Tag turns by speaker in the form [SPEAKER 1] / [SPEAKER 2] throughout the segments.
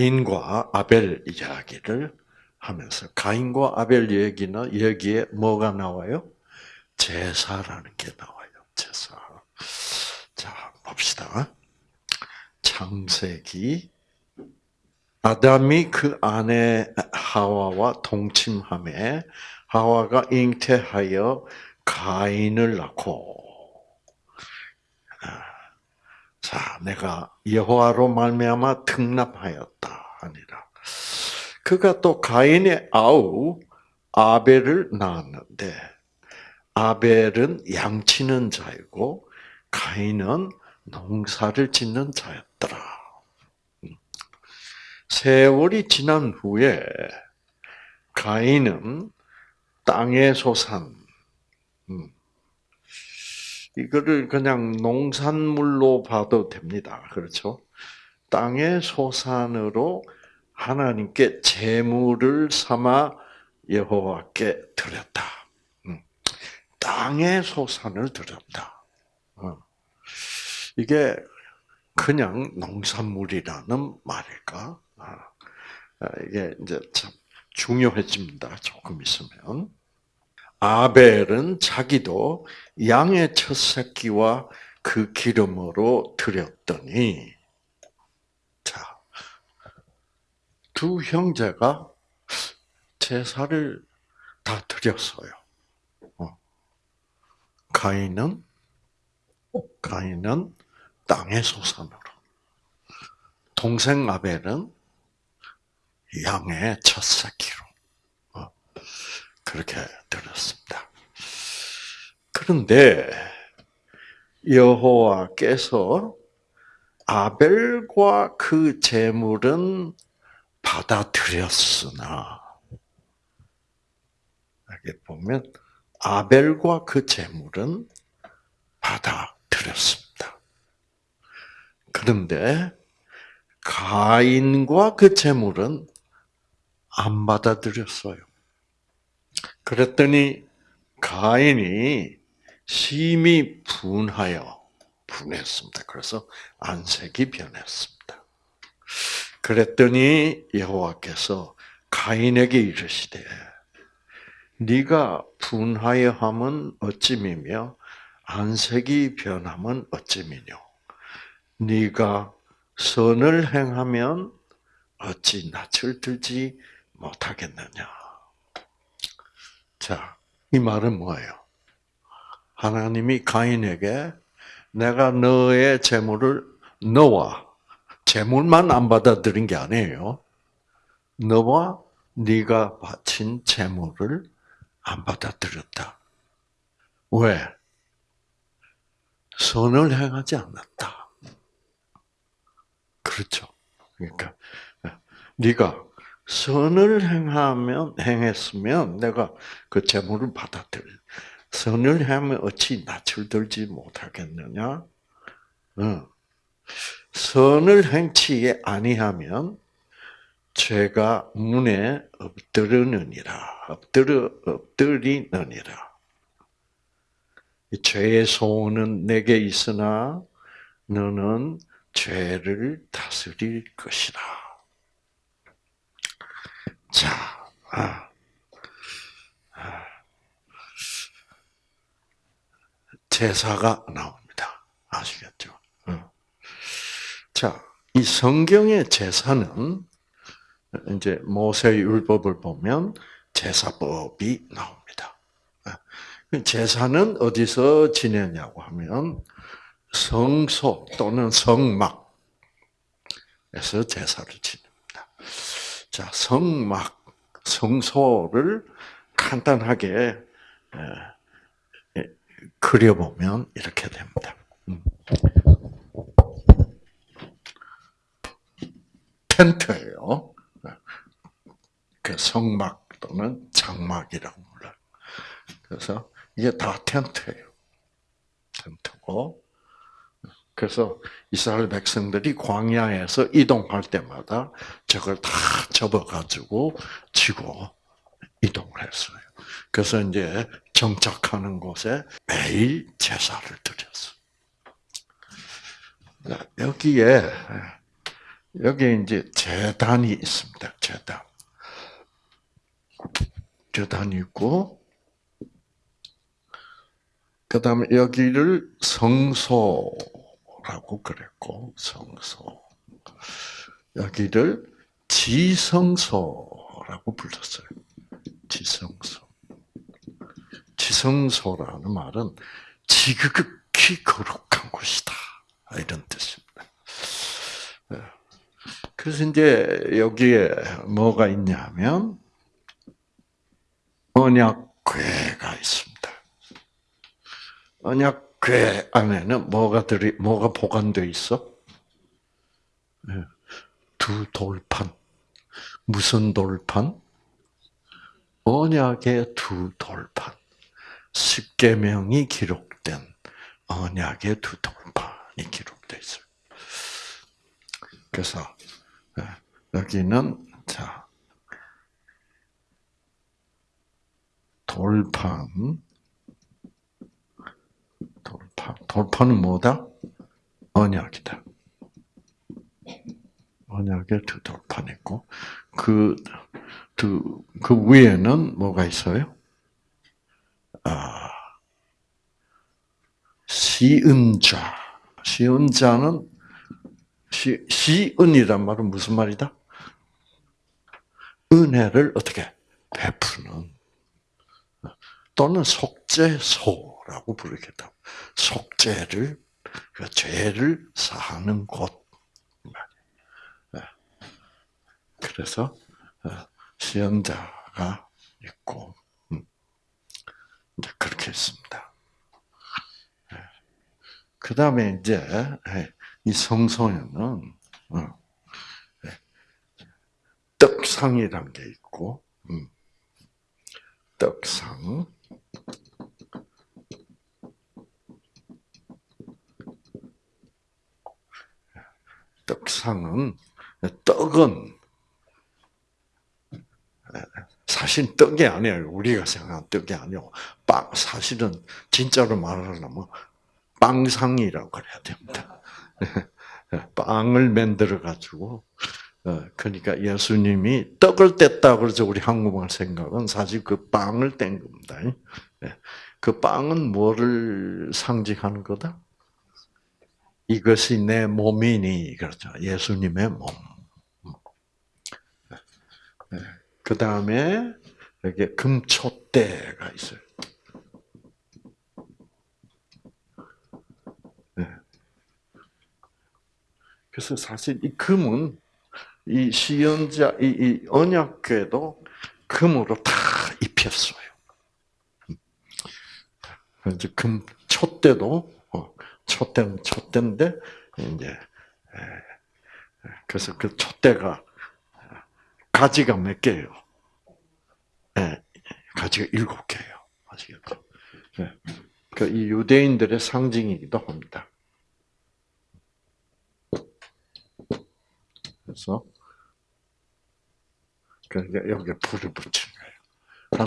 [SPEAKER 1] 가인과 아벨 이야기를 하면서 가인과 아벨 얘기는 여기에 뭐가 나와요? 제사라는 게 나와요. 제사. 자, 봅시다. 창세기 아담이 그 아내 하와와 동침함에 하와가 잉태하여 가인을 낳고 아, 자, 내가 여호와로 말미암아 특납하였다 하니라. 그가 또 가인의 아우 아벨을 낳았는데 아벨은 양치는 자이고 가인은 농사를 짓는 자였더라. 음. 세월이 지난 후에 가인은 땅의 소산, 음, 이거를 그냥 농산물로 봐도 됩니다. 그렇죠? 땅의 소산으로 하나님께 재물을 삼아 여호와께 드렸다. 음. 땅의 소산을 드렸다. 어. 이게 그냥 농산물이라는 말일까? 아. 아, 이게 이제 참 중요해집니다. 조금 있으면. 아벨은 자기도 양의 첫 새끼와 그 기름으로 드렸더니 자, 두 형제가 제사를 다 드렸어요. 어. 가인은 가인은 땅의 소산으로 동생 아벨은 양의 첫 새끼로 그렇게 들었습니다. 그런데 여호와께서 아벨과 그제물은 받아들였으나 이렇게 보면 아벨과 그제물은 받아들였습니다. 그런데 가인과 그제물은안 받아들였어요. 그랬더니 가인이 심히 분하여 분했습니다. 그래서 안색이 변했습니다. 그랬더니 여호와께서 가인에게 이르시되 네가 분하여 함은 어찌미며 안색이 변함은 어찌미뇨 네가 선을 행하면 어찌 낯을 들지 못하겠느냐 자, 이 말은 뭐예요? 하나님이 가인에게 내가 너의 재물을 너와 재물만 안 받아들인 게 아니에요. 너와 네가 바친 재물을 안 받아들였다. 왜? 선을 행하지 않았다. 그렇죠. 그러니까 네가 선을 행하면 행했으면 내가 그 재물을 받아들. 선을 행하면 어찌 낯을 들지 못하겠느냐? 어. 선을 행치 아니하면 죄가 눈에 엎드르느니라. 엎드려 엎드리느니라. 죄의 소원은 내게 있으나 너는 죄를 다스릴 것이라. 자, 아. 아. 제사가 나옵니다. 아시겠죠? 어. 자, 이 성경의 제사는 이제 모세의 율법을 보면 제사법이 나옵니다. 아, 그 제사는 어디서 지내냐고 하면 성소 또는 성막에서 제사를 지냅니다. 자, 성막, 성소를 간단하게 그려보면 이렇게 됩니다. 음. 텐트예요. 그 성막 또는 장막이라고 불러요. 그래서 이게 다 텐트예요. 텐트고 그래서 이스라엘 백성들이 광야에서 이동할 때마다 저걸 다 접어가지고 지고 이동을 했어요. 그래서 이제 정착하는 곳에 매일 제사를 드렸어. 여기에 여기 이제 재단이 있습니다. 재단. 재단이 있고, 그 다음에 여기를 성소 성라고 그랬고 성소 여기를 지성소라고 불렀어요. 지성소. 지성소라는 말은 지극히 거룩한 곳이다. 이런 뜻입니다. 예. 그래서 이제 여기에 뭐가 있냐면 언약궤가 있습니다. 언약 그 안에는 뭐가 들이 뭐가 보관돼 있어? 예. 두 돌판. 무슨 돌판? 언약의 두 돌판. 십계명이 기록된 언약의 두 돌판이 기록돼 있어 그래서 예, 여기는 자 돌판 돌파. 는 뭐다? 언약이다. 언약에 두 돌판 있고 그두그 위에는 뭐가 있어요? 아 시은자 시은자는 시, 시은이란 말은 무슨 말이다? 은혜를 어떻게 베푸는 또는 속죄소 라고 부르겠다. 속죄를, 그 죄를 사하는 곳. 예. 그래서, 어, 시험자가 있고, 음, 이제 그렇게 있습니다. 예. 그 다음에 이제, 예, 이 성소에는, 어, 떡상이라게 있고, 음, 떡상, 떡상은 떡은 사실 떡이 아니에요. 우리가 생각한 떡이 아니고 빵 사실은 진짜로 말하려면 빵상이라고 그래야 됩니다. 빵을 만들어 가지고 어, 그러니까 예수님이 떡을 뗐다 그래서 우리 한국말 생각은 사실 그 빵을 뗀 겁니다. 예. 그 빵은 뭐를 상징하는 거다? 이것이 내 몸이니 그렇죠. 예수님의 몸. 네. 그 다음에 이게 금초대가 있어요. 네. 그래서 사실 이 금은 이 시연자, 이 언약궤도 금으로 다 입혔어요. 이제 음. 금 촛대도 촛대는 촛대인데 이제 그래서 그 촛대가 가지가 몇 개예요? 네, 가지가 일곱 개예요. 아시겠죠? 네. 예. 그이 그러니까 유대인들의 상징이기도 합니다. 그래서 그러니까 여기에 불을 붙인 거예요.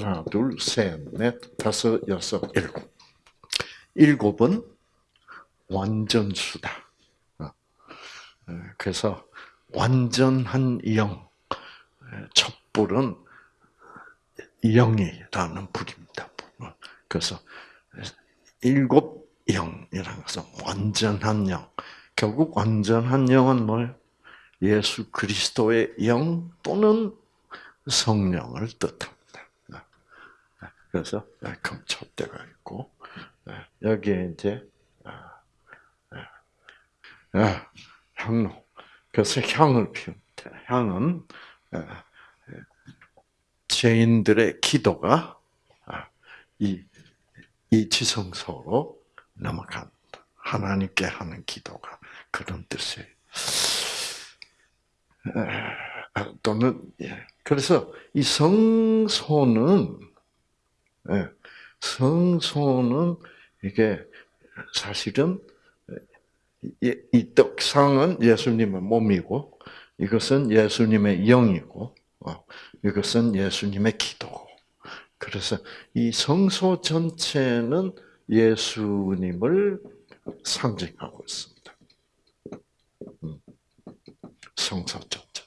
[SPEAKER 1] 하나, 둘, 셋, 넷, 다섯, 여섯, 일곱. 일곱은 완전수다. 어. 어, 그래서 완전한 영, 어, 촛불은 영이라는 불입니다. 그래서 일곱 영이라는 것은 완전한 영. 결국 완전한 영은 뭘? 예수 그리스도의 영 또는 성령을 뜻합니다. 그래서 금촛대가 있고 여기에 이제 예, 향로. 그래서 향을 피웁다 향은 예, 죄인들의 기도가 아, 이, 이 지성소로 넘어간다. 하나님께 하는 기도가 그런 뜻이에요. 예, 또는 그래서 이 성소는 성소는 이게 사실은 예, 이 떡상은 예수님의 몸이고 이것은 예수님의 영이고 어, 이것은 예수님의 기도고 그래서 이 성소 전체는 예수님을 상징하고 있습니다. 음, 성소 전체.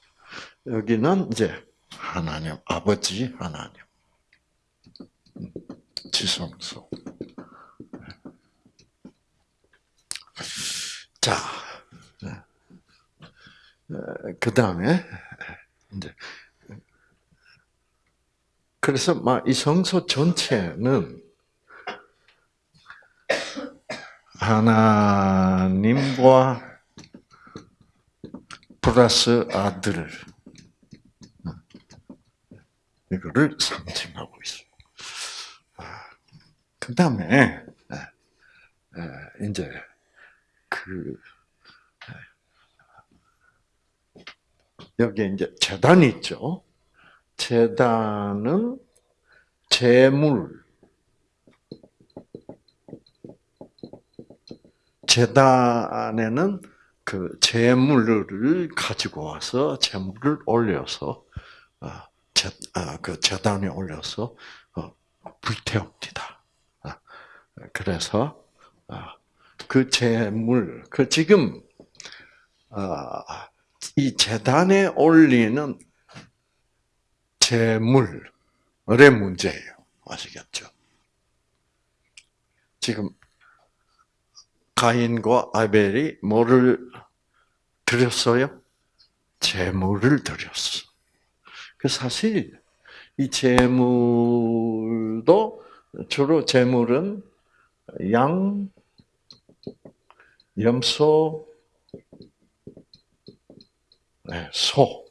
[SPEAKER 1] 여기는 이제 하나님, 아버지 하나님, 음, 지성소. 자, 어, 그 다음에, 이제, 그래서 막이 성소 전체는 하나님과 플러스 아들 이거를 상징하고 있어요. 아, 그 다음에 아, 아, 이제 그 네. 여기 이제 재단 있죠. 재단은 재물 재단에는 그 재물을 가지고 와서 재물을 올려서 아, 재, 아, 그 재단에 올려서 어, 불태웁니다. 아, 그래서 그 재물, 그 지금 아, 이 재단에 올리는 재물의 문제예요. 아시겠죠? 지금 가인과 아벨이 뭐를 드렸어요? 재물을 드렸어. 그 사실 이 재물도 주로 재물은 양, 염소, 네, 소.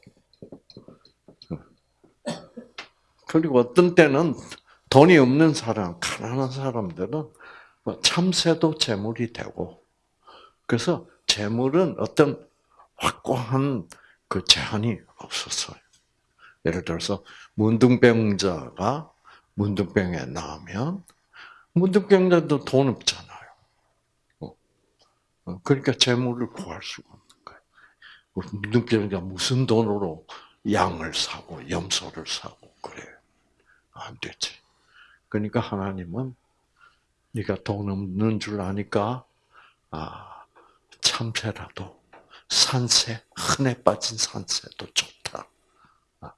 [SPEAKER 1] 그리고 어떤 때는 돈이 없는 사람, 가난한 사람들은 뭐 참새도 재물이 되고, 그래서 재물은 어떤 확고한 그 제한이 없었어요. 예를 들어서 문둥병자가 문둥병에 나면 오문둥병자도돈 없잖아. 어, 그러니까 재물을 구할 수가 없는 거예요. 눈병이가 무슨 돈으로 양을 사고 염소를 사고 그래. 안 되지. 그러니까 하나님은 네가 돈 없는 줄 아니까 아, 참새라도 산새 흔해 빠진 산새도 좋다. 아,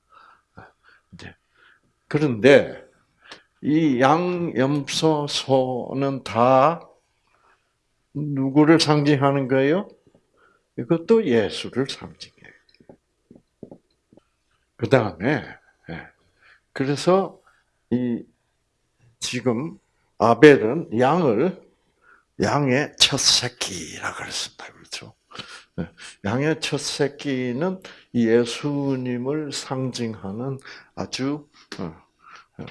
[SPEAKER 1] 아, 이제 그런데 이 양, 염소, 소는 다 누구를 상징하는 거예요? 이것도 예수를 상징해요. 그 다음에 예. 그래서 이 지금 아벨은 양을 양의 첫 새끼라 그랬습니다. 그렇죠? 예. 양의 첫 새끼는 예수님을 상징하는 아주 어, 어,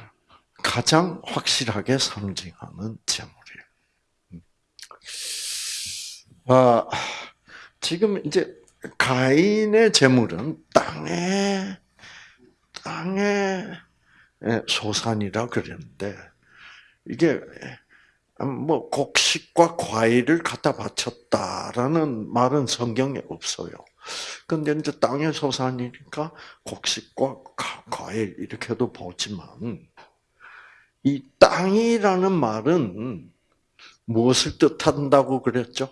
[SPEAKER 1] 가장 확실하게 상징하는 제목. 아, 지금 이제 가인의 재물은 땅에 땅에 예, 소산이라 그랬는데 이게 음, 뭐 곡식과 과일을 갖다 바쳤다라는 말은 성경에 없어요. 근데 이제 땅의 소산이니까 곡식과 과일 이렇게도 보지만 이 땅이라는 말은 무엇을 뜻한다고 그랬죠?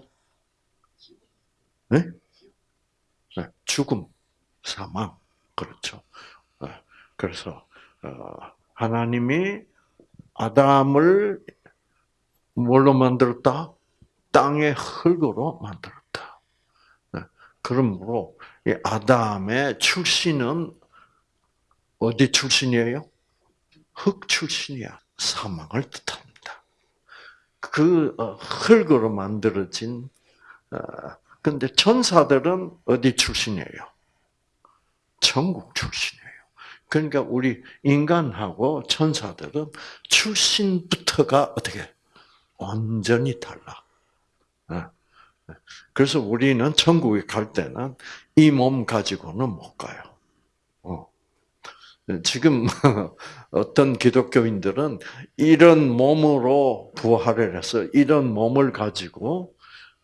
[SPEAKER 1] 네? 네. 죽음, 사망, 그렇죠. 네. 그래서 어, 하나님이 아담을 뭘로 만들었다? 땅의 흙으로 만들었다. 네. 그러므로 이 아담의 출신은 어디 출신이에요? 흙 출신이야. 사망을 뜻합니다. 그 어, 흙으로 만들어진 어, 근데 천사들은 어디 출신이에요? 천국 출신이에요. 그러니까 우리 인간하고 천사들은 출신부터가 어떻게 완전히 달라. 네. 그래서 우리는 천국에 갈 때는 이 몸 가지고는 못 가요. 어. 지금 어떤 기독교인들은 이런 몸으로 부활을 해서 이런 몸을 가지고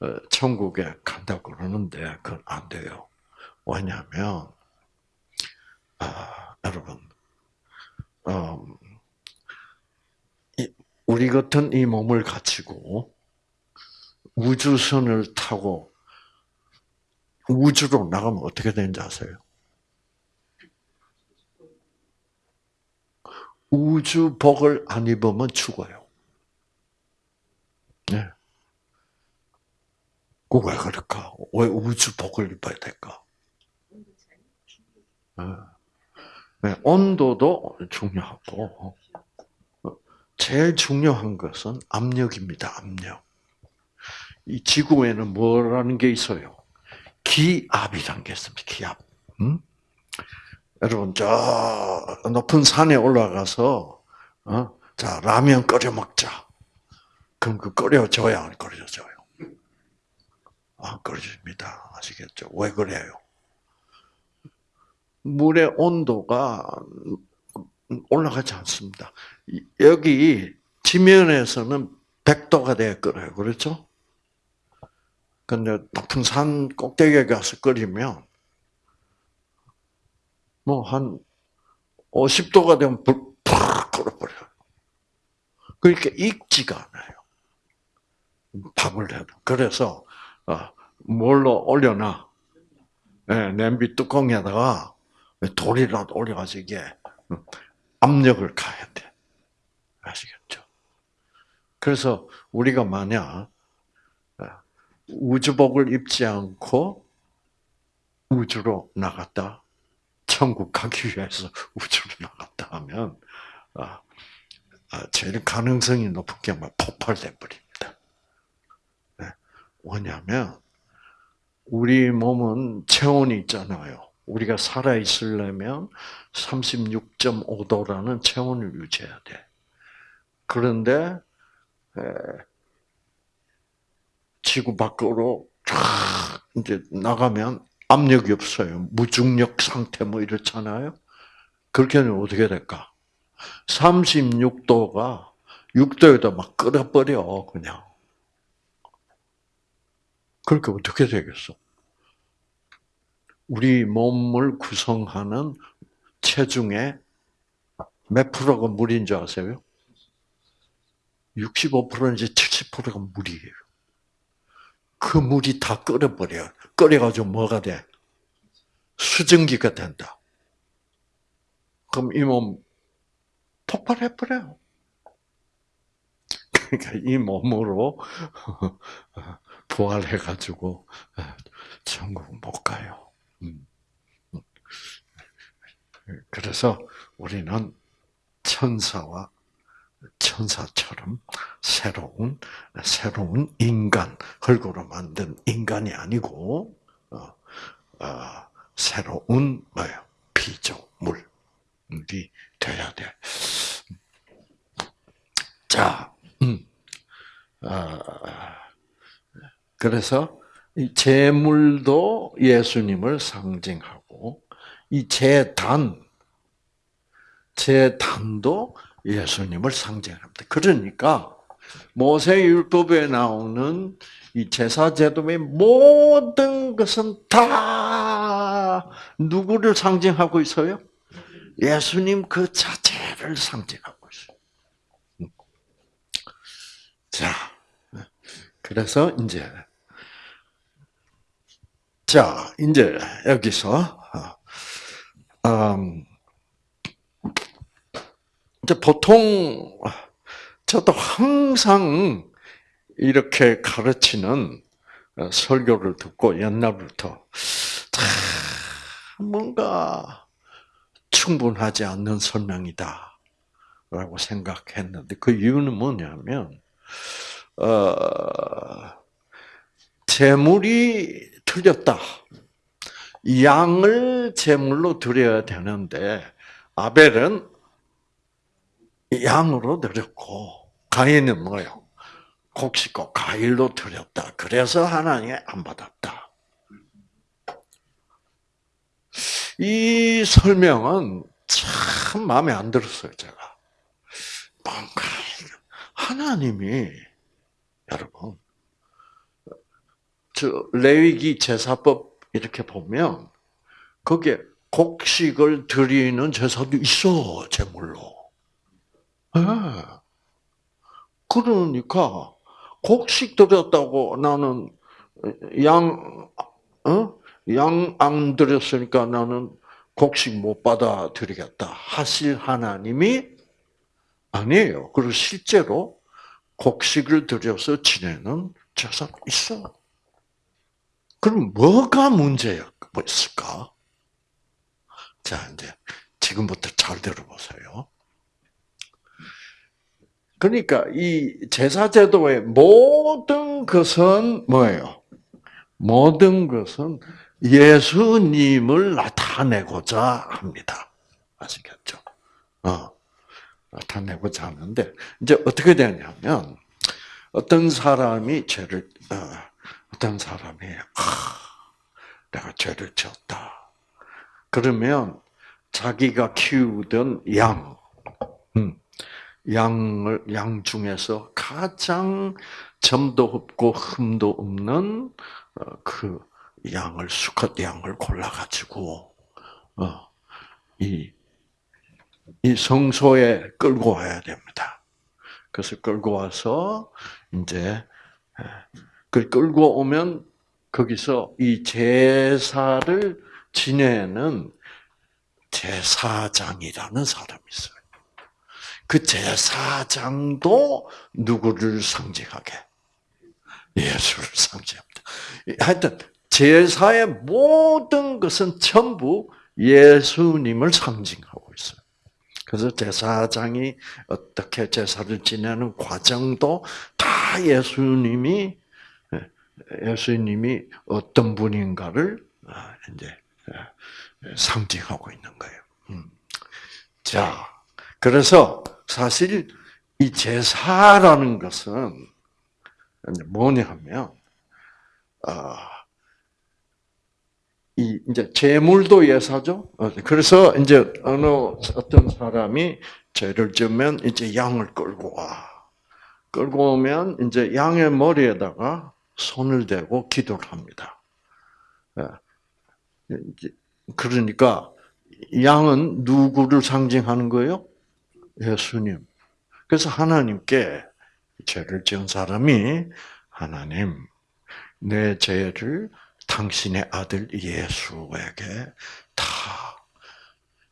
[SPEAKER 1] 어, 천국에 간다고 그러는데 그건 안 돼요. 왜냐하면 아, 여러분 음, 이, 우리 같은 이 몸을 갖추고 우주선을 타고 우주로 나가면 어떻게 되는지 아세요? 우주복을 안 입으면 죽어요. 그왜 그럴까? 왜 우주 복을 입어야 될까? 네. 네, 온도도 중요하고 제일 중요한 것은 압력입니다. 압력. 이 지구에는 뭐라는 게 있어요? 기압이란 게 있습니다. 기압. 응? 음? 여러분 저 높은 산에 올라가서 어? 자 라면 끓여 먹자. 그럼 그 끓여줘야 안 끓여줘요? 안그렇니다 아, 아시겠죠? 왜 그래요? 물의 온도가 올라가지 않습니다. 여기 지면에서는 100도가 돼야 끓어요. 그렇죠? 근데 높은 산 꼭대기에 가서 끓이면 뭐 한 50도가 되면 불팍 끓어버려요. 그러니까 익지가 않아요. 밥을 해도. 그래서 어, 뭘로 올려놔? 네, 냄비 뚜껑에다가 돌이라도 올려가지고 이게 음, 압력을 가야 돼. 아시겠죠? 그래서 우리가 만약 어, 우주복을 입지 않고 우주로 나갔다, 천국 가기 위해서 우주로 나갔다 하면 어, 아, 제일 가능성이 높은 게 폭발돼 버립니다. 뭐냐면 우리 몸은 체온이 있잖아요. 우리가 살아 있으려면 36.5도라는 체온을 유지해야 돼. 그런데 지구 밖으로 쫙 이제 나가면 압력이 없어요. 무중력 상태 뭐 이렇잖아요. 그렇게 하면 어떻게 될까? 36도가 6도에다 막 끓어버려, 그냥. 그렇게 어떻게 되겠어? 우리 몸을 구성하는 체중의 몇 프로가 물인 줄 아세요? 65%인지 70%가 물이에요. 그 물이 다 끓여버려요. 끓여가지고 뭐가 돼? 수증기가 된다. 그럼 이 몸 폭발해버려요. 그러니까 이 몸으로 부활해가지고 천국 못 가요. 음. 그래서 우리는 천사와 천사처럼 새로운 새로운 인간 흙으로 만든 인간이 아니고 어, 어, 새로운 뭐요 피조물이 돼야 돼. 자, 음, 어, 그래서 이재물도 예수님을 상징하고 이재단 제단도 예수님을 상징합니다. 그러니까 모세율법에 나오는 이 제사 제도의 모든 것은 다 누구를 상징하고 있어요? 예수님 그 자체를 상징하고 있어요. 음. 자, 그래서 이제 자, 이제 여기서 어, 음, 이제 보통 저도 항상 이렇게 가르치는 어, 설교를 듣고 옛날부터 뭔가 충분하지 않는 설명이다. 라고 생각했는데 그 이유는 뭐냐면 어, 재물이 틀렸다. 양을 제물로 드려야 되는데 아벨은 양으로 드렸고 가인은 뭐요? 곡식과 과일로 드렸다. 그래서 하나님이 안 받았다. 이 설명은 참 마음에 안 들었어요, 제가. 뭔가 하나님이 여러분 레위기 제사법 이렇게 보면 거기에 곡식을 드리는 제사도 있어 제물로. 네. 그러니까 곡식 드렸다고 나는 양, 어? 양안 드렸으니까 나는 곡식 못 받아들이겠다 하실 하나님이 아니에요. 그리고 실제로 곡식을 드려서 지내는 제사도 있어. 그럼 뭐가 문제였을까? 자, 이제 지금부터 잘 들어보세요. 그러니까 이 제사제도의 모든 것은 뭐예요? 모든 것은 예수님을 나타내고자 합니다. 아시겠죠? 어, 나타내고자 하는데 이제 어떻게 되냐면 어떤 사람이 죄를 어, 어떤 사람이 아, 내가 죄를 지었다. 그러면 자기가 키우던 양, 음, 양을 양 중에서 가장 점도 없고 흠도 없는 어, 그 양을 수컷 양을 골라가지고 어, 이, 이 성소에 끌고 와야 됩니다. 그래서 끌고 와서 이제 그 끌고 오면 거기서 이 제사를 지내는 제사장이라는 사람이 있어요. 그 제사장도 누구를 상징하게? 예수를 상징합니다. 하여튼 제사의 모든 것은 전부 예수님을 상징하고 있어요. 그래서 제사장이 어떻게 제사를 지내는 과정도 다 예수님이 예수님이 어떤 분인가를 아, 이제 아, 상징하고 있는 거예요. 음. 자, 그래서 사실 이 제사라는 것은 뭐냐면 아, 이 이제 제물도 예사죠. 어, 그래서 이제 어느 어떤 사람이 죄를 지면 이제 양을 끌고 와. 끌고 오면 이제 양의 머리에다가 손을 대고 기도를 합니다. 예. 그러니까 양은 누구를 상징하는 거예요? 예수님. 그래서 하나님께 죄를 지은 사람이 하나님 내 죄를 당신의 아들 예수에게 다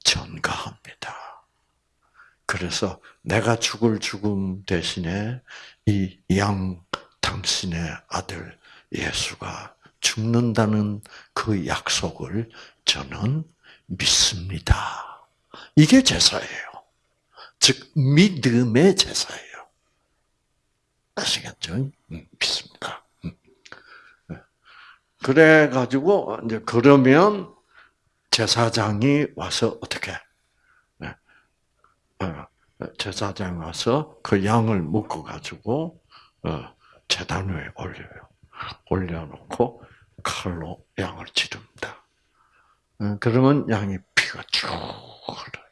[SPEAKER 1] 전가합니다. 그래서 내가 죽을 죽음 대신에 이양 당신의 아들 예수가 죽는다는 그 약속을 저는 믿습니다. 이게 제사예요. 즉, 믿음의 제사예요. 아시겠죠? 음, 믿습니다. 음. 네. 그래가지고, 이제, 그러면 제사장이 와서 어떻게, 네. 어, 제사장 와서 그 양을 묶어가지고, 어, 재단 위에 올려요. 올려놓고 칼로 양을 찌릅니다. 어, 그러면 양이 피가 쭉 흘러요.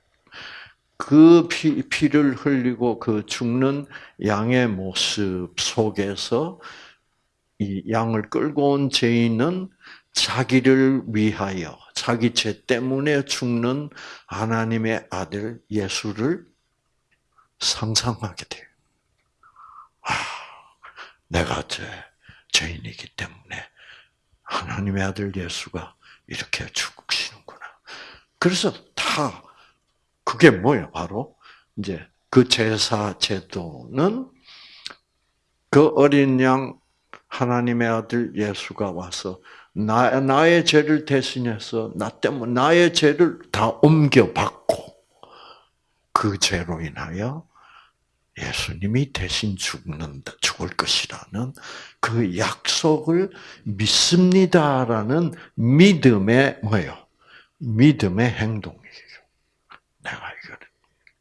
[SPEAKER 1] 그 피, 피를 흘리고 그 죽는 양의 모습 속에서 이 양을 끌고 온 죄인은 자기를 위하여 자기 죄 때문에 죽는 하나님의 아들 예수를 상상하게 돼요. 아, 내가 죄, 죄인이기 때문에 하나님의 아들 예수가 이렇게 죽으시는구나. 그래서 다 그게 뭐예요? 바로 이제 그 제사 제도는 그 어린 양 하나님의 아들 예수가 와서 나, 나의 죄를 대신해서 나 때문에 나의 죄를 다 옮겨 받고 그 죄로 인하여 예수님이 대신 죽는다, 죽을 것이라는 그 약속을 믿습니다라는 믿음의 뭐요? 믿음의 행동이에요. 내가 이거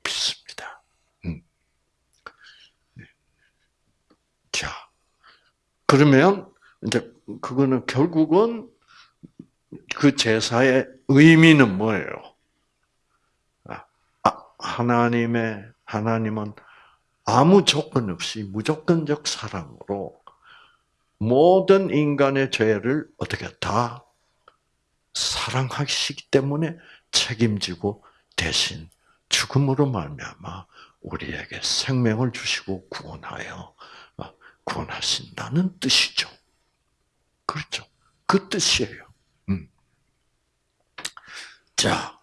[SPEAKER 1] 믿습니다. 음. 네. 자, 그러면 이제 그거는 결국은 그 제사의 의미는 뭐예요? 아, 아 하나님의 하나님은 아무 조건 없이 무조건적 사랑으로 모든 인간의 죄를 어떻게 다 사랑하시기 때문에 책임지고 대신 죽음으로 말미암아 우리에게 생명을 주시고 구원하여 어, 구원하신다는 뜻이죠. 그렇죠. 그 뜻이에요. 음. 자,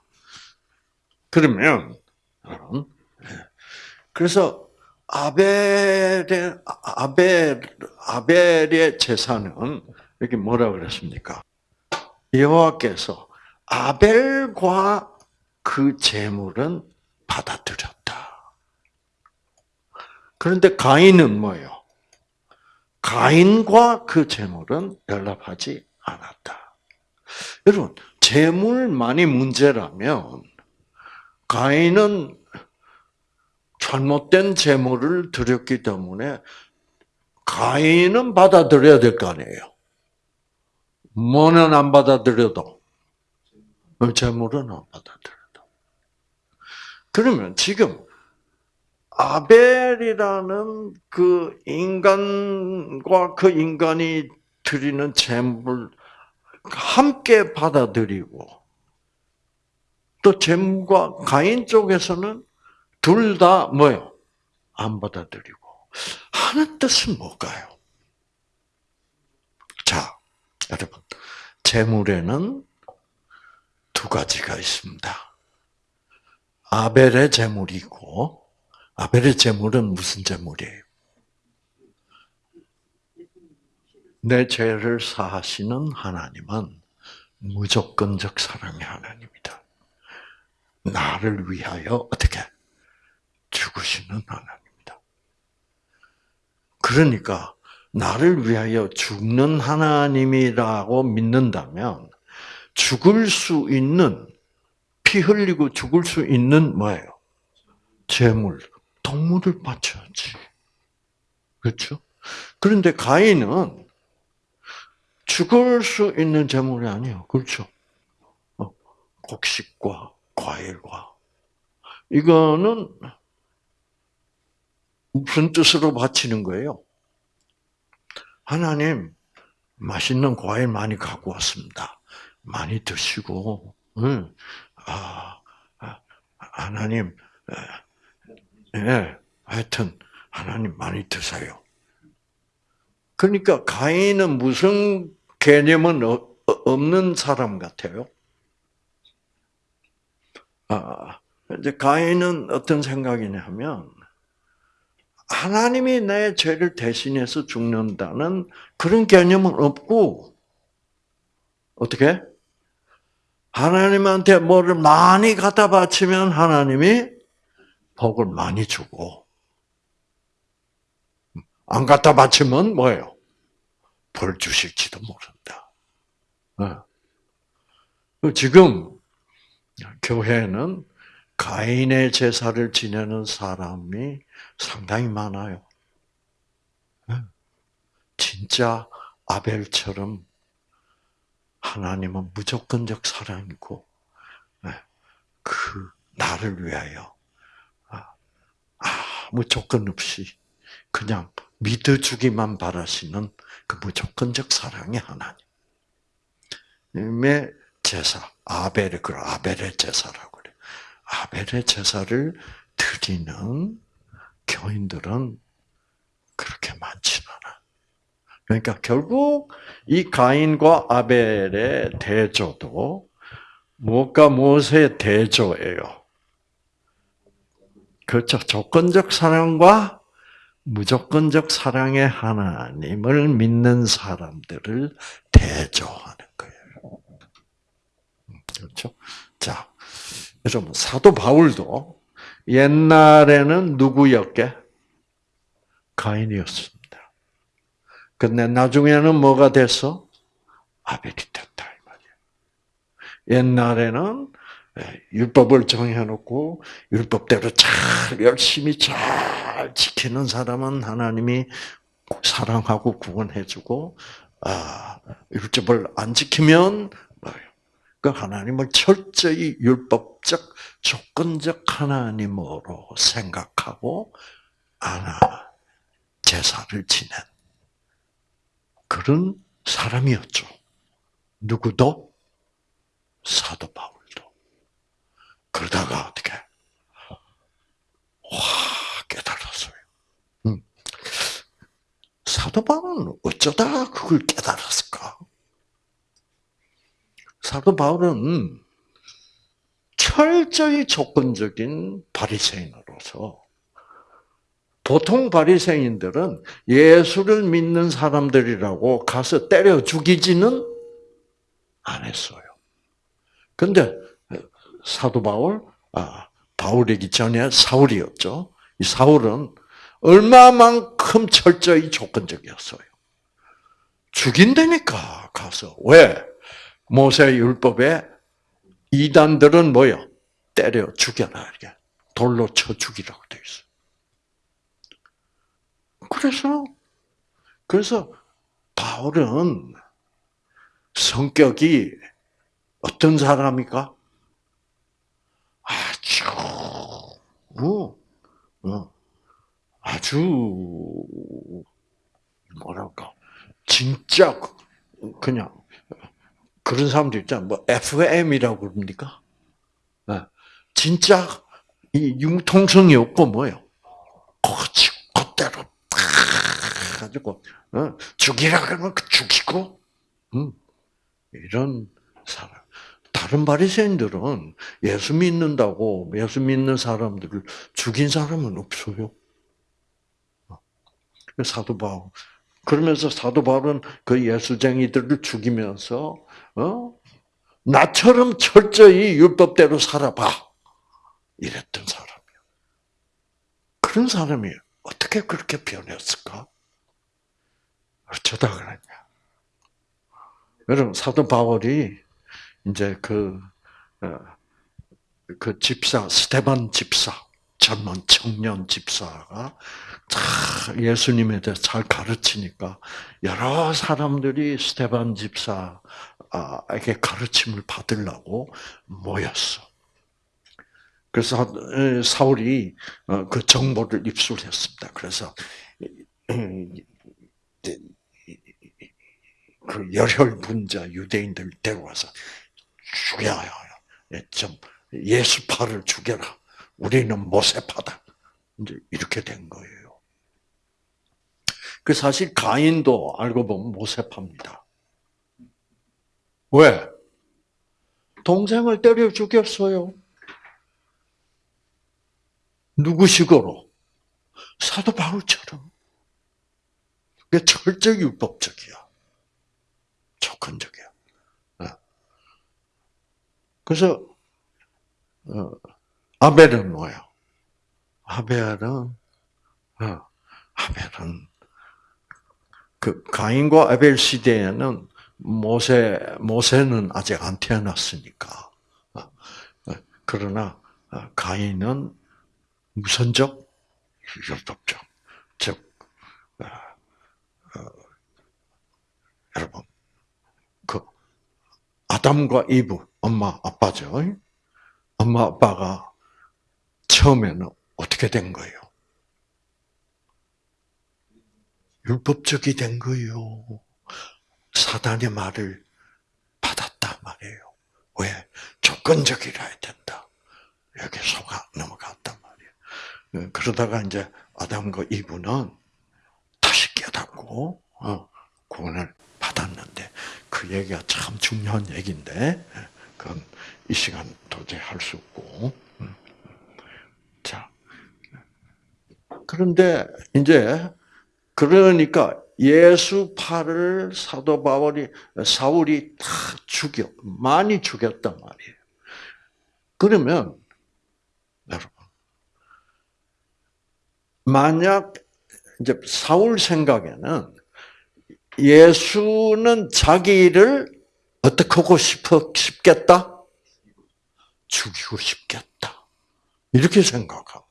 [SPEAKER 1] 그러면 어, 네. 그래서 아벨의 아벨 아벨의 제사는 여기 뭐라 그랬습니까? 여호와께서 아벨과 그 제물은 받아들였다. 그런데 가인은 뭐예요? 가인과 그 제물은 연락하지 않았다. 여러분, 제물만이 문제라면 가인은 잘못된 제물을 드렸기 때문에 가인은 받아들여야 될 거 아니에요. 뭐는 안 받아들여도 제물은 안 받아들여도. 그러면 지금 아벨이라는 그 인간과 그 인간이 드리는 제물 함께 받아들이고 또 제물과 가인 쪽에서는 둘다 뭐요? 안 받아들이고 하는 뜻은 뭘까요? 자, 여러분 재물에는 두 가지가 있습니다. 아벨의 재물이고 아벨의 재물은 무슨 재물이에요? 내 죄를 사하시는 하나님은 무조건적 사랑의 하나님이다. 나를 위하여 어떻게 죽으시는 하나님이다. 그러니까 나를 위하여 죽는 하나님이라고 믿는다면 죽을 수 있는 피 흘리고 죽을 수 있는 뭐예요? 재물, 동물을 바쳐야지. 그렇죠? 그런데 가인은 죽을 수 있는 재물이 아니에요. 그렇죠? 어, 곡식과 과일과 이거는 무슨 뜻으로 바치는 거예요? 하나님, 맛있는 과일 많이 갖고 왔습니다. 많이 드시고, 응. 아, 아 하나님, 아, 예, 네. 하여튼, 하나님 많이 드세요. 그러니까 가인은 무슨 개념은 어, 어, 없는 사람 같아요? 아, 이제 가인은 어떤 생각이냐면, 하나님이 내 죄를 대신해서 죽는다는 그런 개념은 없고 어떻게? 하나님한테 뭐를 많이 갖다 바치면 하나님이 복을 많이 주고 안 갖다 바치면 뭐예요? 벌 주실지도 모른다. 어. 지금 교회는 가인의 제사를 지내는 사람이 상당히 많아요. 진짜 아벨처럼 하나님은 무조건적 사랑이고 네, 그 나를 위하여 아, 아무 조건 없이 그냥 믿어주기만 바라시는 그 무조건적 사랑이 하나님의 제사 아벨의 그 아벨의 제사라고. 아벨의 제사를 드리는 교인들은 그렇게 많지는 않아. 그러니까 결국 이 가인과 아벨의 대조도 무엇과 무엇의 대조예요. 그렇죠. 조건적 사랑과 무조건적 사랑의 하나님을 믿는 사람들을 대조하는 거예요. 음, 그렇죠? 자, 여러분 사도 바울도 옛날에는 누구였게? 가인이었습니다. 근데 나중에는 뭐가 돼서 아벨이 됐다 이말이에 옛날에는 예, 율법을 정해놓고 율법대로 잘 열심히 잘 지키는 사람은 하나님이 사랑하고 구원해주고 아, 율법을 안 지키면 그 하나님을 철저히 율법적, 조건적 하나님으로 생각하고 아나 제사를 지낸 그런 사람이었죠. 누구도 사도 바울도. 그러다가 어떻게 와 깨달았어요. 응. 음. 사도 바울은 어쩌다 그걸 깨달았을까? 사도 바울은 철저히 조건적인 바리새인으로서 보통 바리새인들은 예수를 믿는 사람들이라고 가서 때려 죽이지는 않았어요 근데 사도 바울, 아, 바울이기 전에 사울이었죠. 이 사울은 얼마만큼 철저히 조건적이었어요. 죽인다니까 가서 왜? 모세 율법에 이단들은 뭐요? 때려 죽여라 이렇게 돌로 쳐 죽이라고 돼 있어. 그래서 그래서 바울은 성격이 어떤 사람입니까? 아주 뭐, 어, 아주 뭐랄까 진짜 그- 그냥 그런 사람도 있잖아. 뭐 FM이라고 그럽니까? 네. 진짜 이 융통성이 없고 뭐요? 고치 그대로 다 가지고 어? 죽이라 그러면 그 죽이고 음. 이런 사람. 다른 바리새인들은 예수 믿는다고 예수 믿는 사람들을 죽인 사람은 없어요. 어. 사도 바울. 그러면서 사도 바울은 그 예수쟁이들을 죽이면서 어? 나처럼 철저히 율법대로 살아봐. 이랬던 사람이야. 그런 사람이 어떻게 그렇게 변했을까? 어쩌다 그랬냐. 여러분, 사도 바울이 이제 그, 어, 그 집사, 스테반 집사, 젊은 청년 집사가 예수님에 대해 잘 가르치니까 여러 사람들이 스테반 집사 아에게 가르침을 받으려고 모였어. 그래서 어, 사울이 어, 그 정보를 입수했습니다. 그래서 어, 그 열혈 분자 유대인들 데려와서 죽여야 예, 좀 예수파를 죽여라. 우리는 모세파다. 이제 이렇게 된 거예요. 그 사실 가인도 알고 보면 모세파입니다. 왜? 동생을 때려 죽였어요. 누구식으로? 사도 바울처럼. 그게 철저히 율법적이야. 조건적이야. 어. 그래서 어, 아벨은 뭐야? 아벨은 어, 아벨은 그 가인과 아벨 시대에는 모세 모세는 아직 안 태어났으니까. 그러나 가인은 무선적 율법적 즉 어, 어, 여러분 그 아담과 이브 엄마 아빠죠. 엄마 아빠가 처음에는 어떻게 된 거예요? 율법적이 된 거예요. 사단의 말을 받았다 말이에요. 왜? 조건적이라야 된다. 여기 속아 넘어갔단 말이에요. 음, 그러다가 이제 아담과 이브는 다시 깨닫고 어, 구원을 받았는데 그 얘기가 참 중요한 얘기인데 그건 이 시간 도저히 할 수 없고 음. 자 그런데 이제 그러니까 예수파를 사도 바울이 사울이 다 죽여 많이 죽였단 말이에요. 그러면 여러분 만약 이제 사울 생각에는 예수는 자기를 어떻게 하고 싶어 싶겠다? 죽이고 싶겠다. 이렇게 생각하고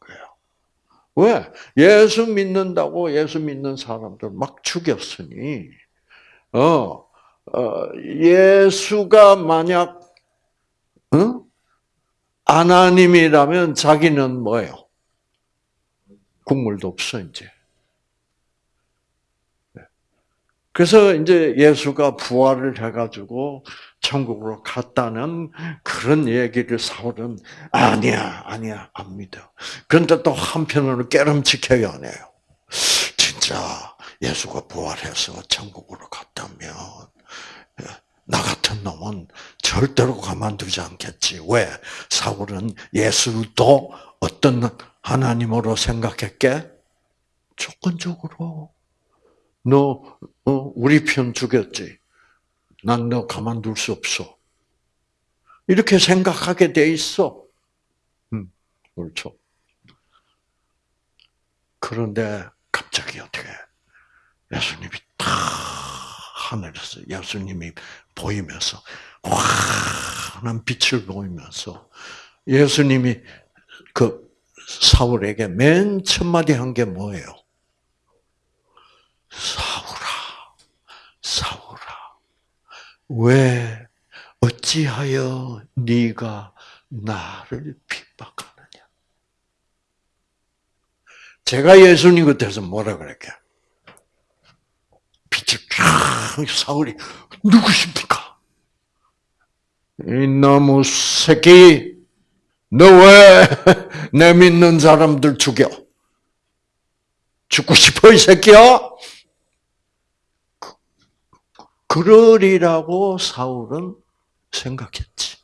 [SPEAKER 1] 왜? 예수 믿는다고 예수 믿는 사람들 막 죽였으니, 어, 어 예수가 만약, 응? 하나님이라면 자기는 뭐예요? 국물도 없어, 이제. 그래서 이제 예수가 부활을 해가지고 천국으로 갔다는 그런 얘기를 사울은 아니야, 아니야, 안 믿어. 그런데 또 한편으로는 깨름직켜요안 해요. 진짜 예수가 부활해서 천국으로 갔다면 나 같은 놈은 절대로 가만두지 않겠지. 왜? 사울은 예수도 어떤 하나님으로 생각했게? 조건적으로 너 어, 우리 편죽였지난 너 가만둘 수 없어. 이렇게 생각하게 돼 있어. 음, 그렇죠. 그런데 갑자기 어떻게 예수님이 탁 하늘에서 예수님이 보이면서 환한 빛을 보이면서 예수님이 그 사울에게 맨첫 마디 한 게 뭐예요? 싸우라. 싸우라. 왜 어찌하여 네가 나를 핍박하느냐? 제가 예수님 곁에서 뭐라 그랬게? 빛을 쫙 사울이 누구십니까? 이놈의 새끼, 너 왜 내 믿는 사람들 죽여? 죽고 싶어 이 새끼야? 그러리라고 사울은 생각했지.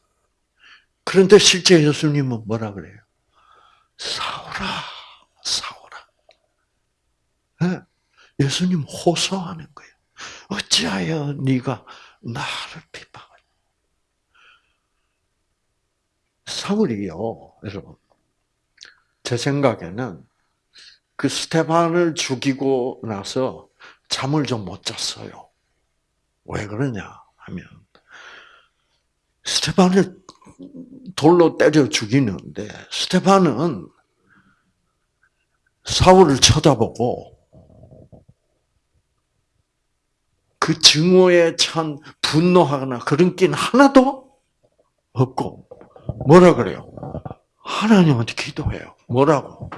[SPEAKER 1] 그런데 실제 예수님은 뭐라 그래요? 사울아, 사울아. 예? 예수님 호소하는 거예요. 어찌하여 네가 나를 비방하 사울이요, 여러분. 제 생각에는 그 스테반을 죽이고 나서 잠을 좀 못 잤어요. 왜 그러냐 하면 스테반을 돌로 때려 죽이는데 스테반은 사울을 쳐다보고 그 증오에 찬 분노하거나 그런 낀 하나도 없고 뭐라 그래요? 하나님한테 기도해요. 뭐라고?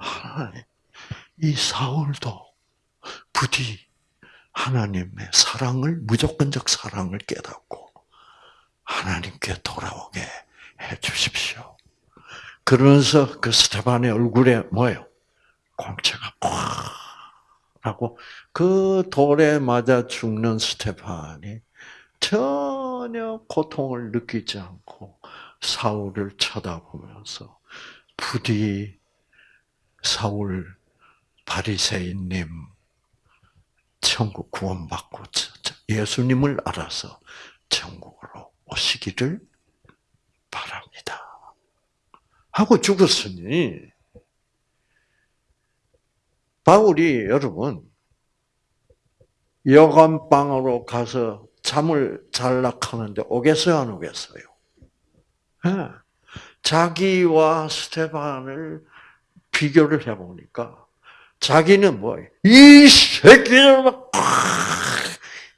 [SPEAKER 1] 하나님, 이 사울도 부디 하나님의 사랑을 무조건적 사랑을 깨닫고 하나님께 돌아오게 해 주십시오. 그러면서 그 스테반의 얼굴에 뭐예요? 광채가 꽉 하고 그 돌에 맞아 죽는 스테반이 전혀 고통을 느끼지 않고 사울을 쳐다보면서 부디 사울 바리새인님 천국 구원받고 예수님을 알아서 천국으로 오시기를 바랍니다. 하고 죽었으니 바울이 여러분 여관방으로 가서 잠을 잘락하는데 오겠어요, 안 오겠어요? 예. 자기와 스테반을 비교를 해보니까 자기는 뭐, 이 새끼들 막, 아,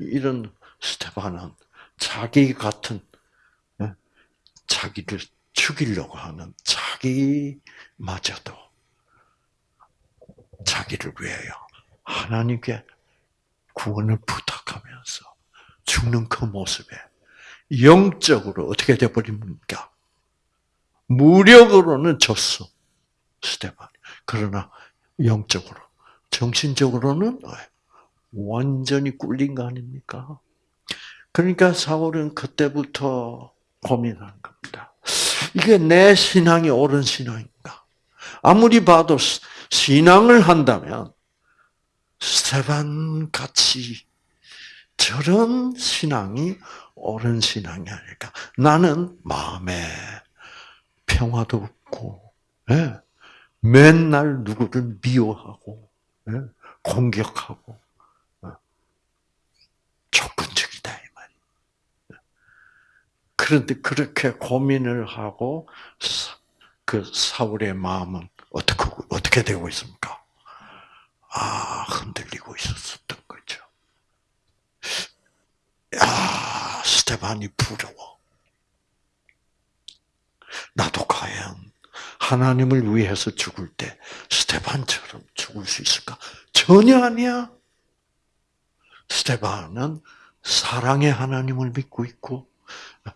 [SPEAKER 1] 이런 스테반은 자기 같은, 예? 자기를 죽이려고 하는 자기마저도 자기를 위하여 하나님께 구원을 부탁하면서 죽는 그 모습에 영적으로 어떻게 돼버립니까? 무력으로는 졌어, 스테반. 그러나 영적으로. 정신적으로는 완전히 꿀린 거 아닙니까? 그러니까 사울은 그때부터 고민한 겁니다. 이게 내 신앙이 옳은 신앙인가? 아무리 봐도 신앙을 한다면 스테반 같이 저런 신앙이 옳은 신앙이 아닐까? 나는 마음에 평화도 없고, 예. 맨날 누구를 미워하고 예? 공격하고 조근적이다이말 예? 그런데 그렇게 고민을 하고 그 사울의 마음은 어떻게 어떻게 되고 있습니까? 아 흔들리고 있었던 거죠. 야 스테반이 부러워. 나도 과연 하나님을 위해서 죽을 때 스테반처럼 죽을 수 있을까? 전혀 아니야. 스테반은 사랑의 하나님을 믿고 있고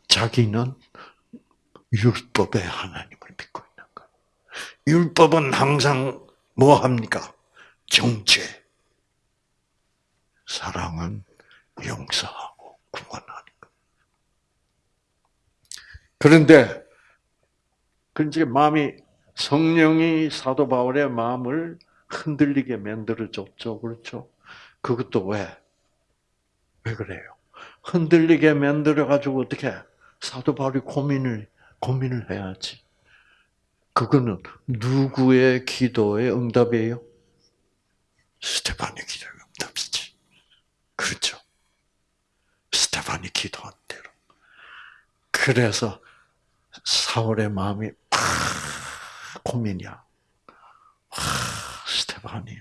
[SPEAKER 1] 자기는 율법의 하나님을 믿고 있는 거예 율법은 항상 뭐 합니까? 정죄. 사랑은 용서하고 구원하는 거 그런데 그런니 그러니까 마음이 성령이 사도 바울의 마음을 흔들리게 만들어 줬죠. 그렇죠? 그것도 왜? 왜 그래요? 흔들리게 만들어 가지고 어떻게 사도 바울이 고민을 고민을 해야지. 그거는 누구의 기도의 응답이에요? 스테반의 기도의 응답이지. 그렇죠? 스테반이 기도한 대로. 그래서 사울의 마음이 고민이야. 스테반이.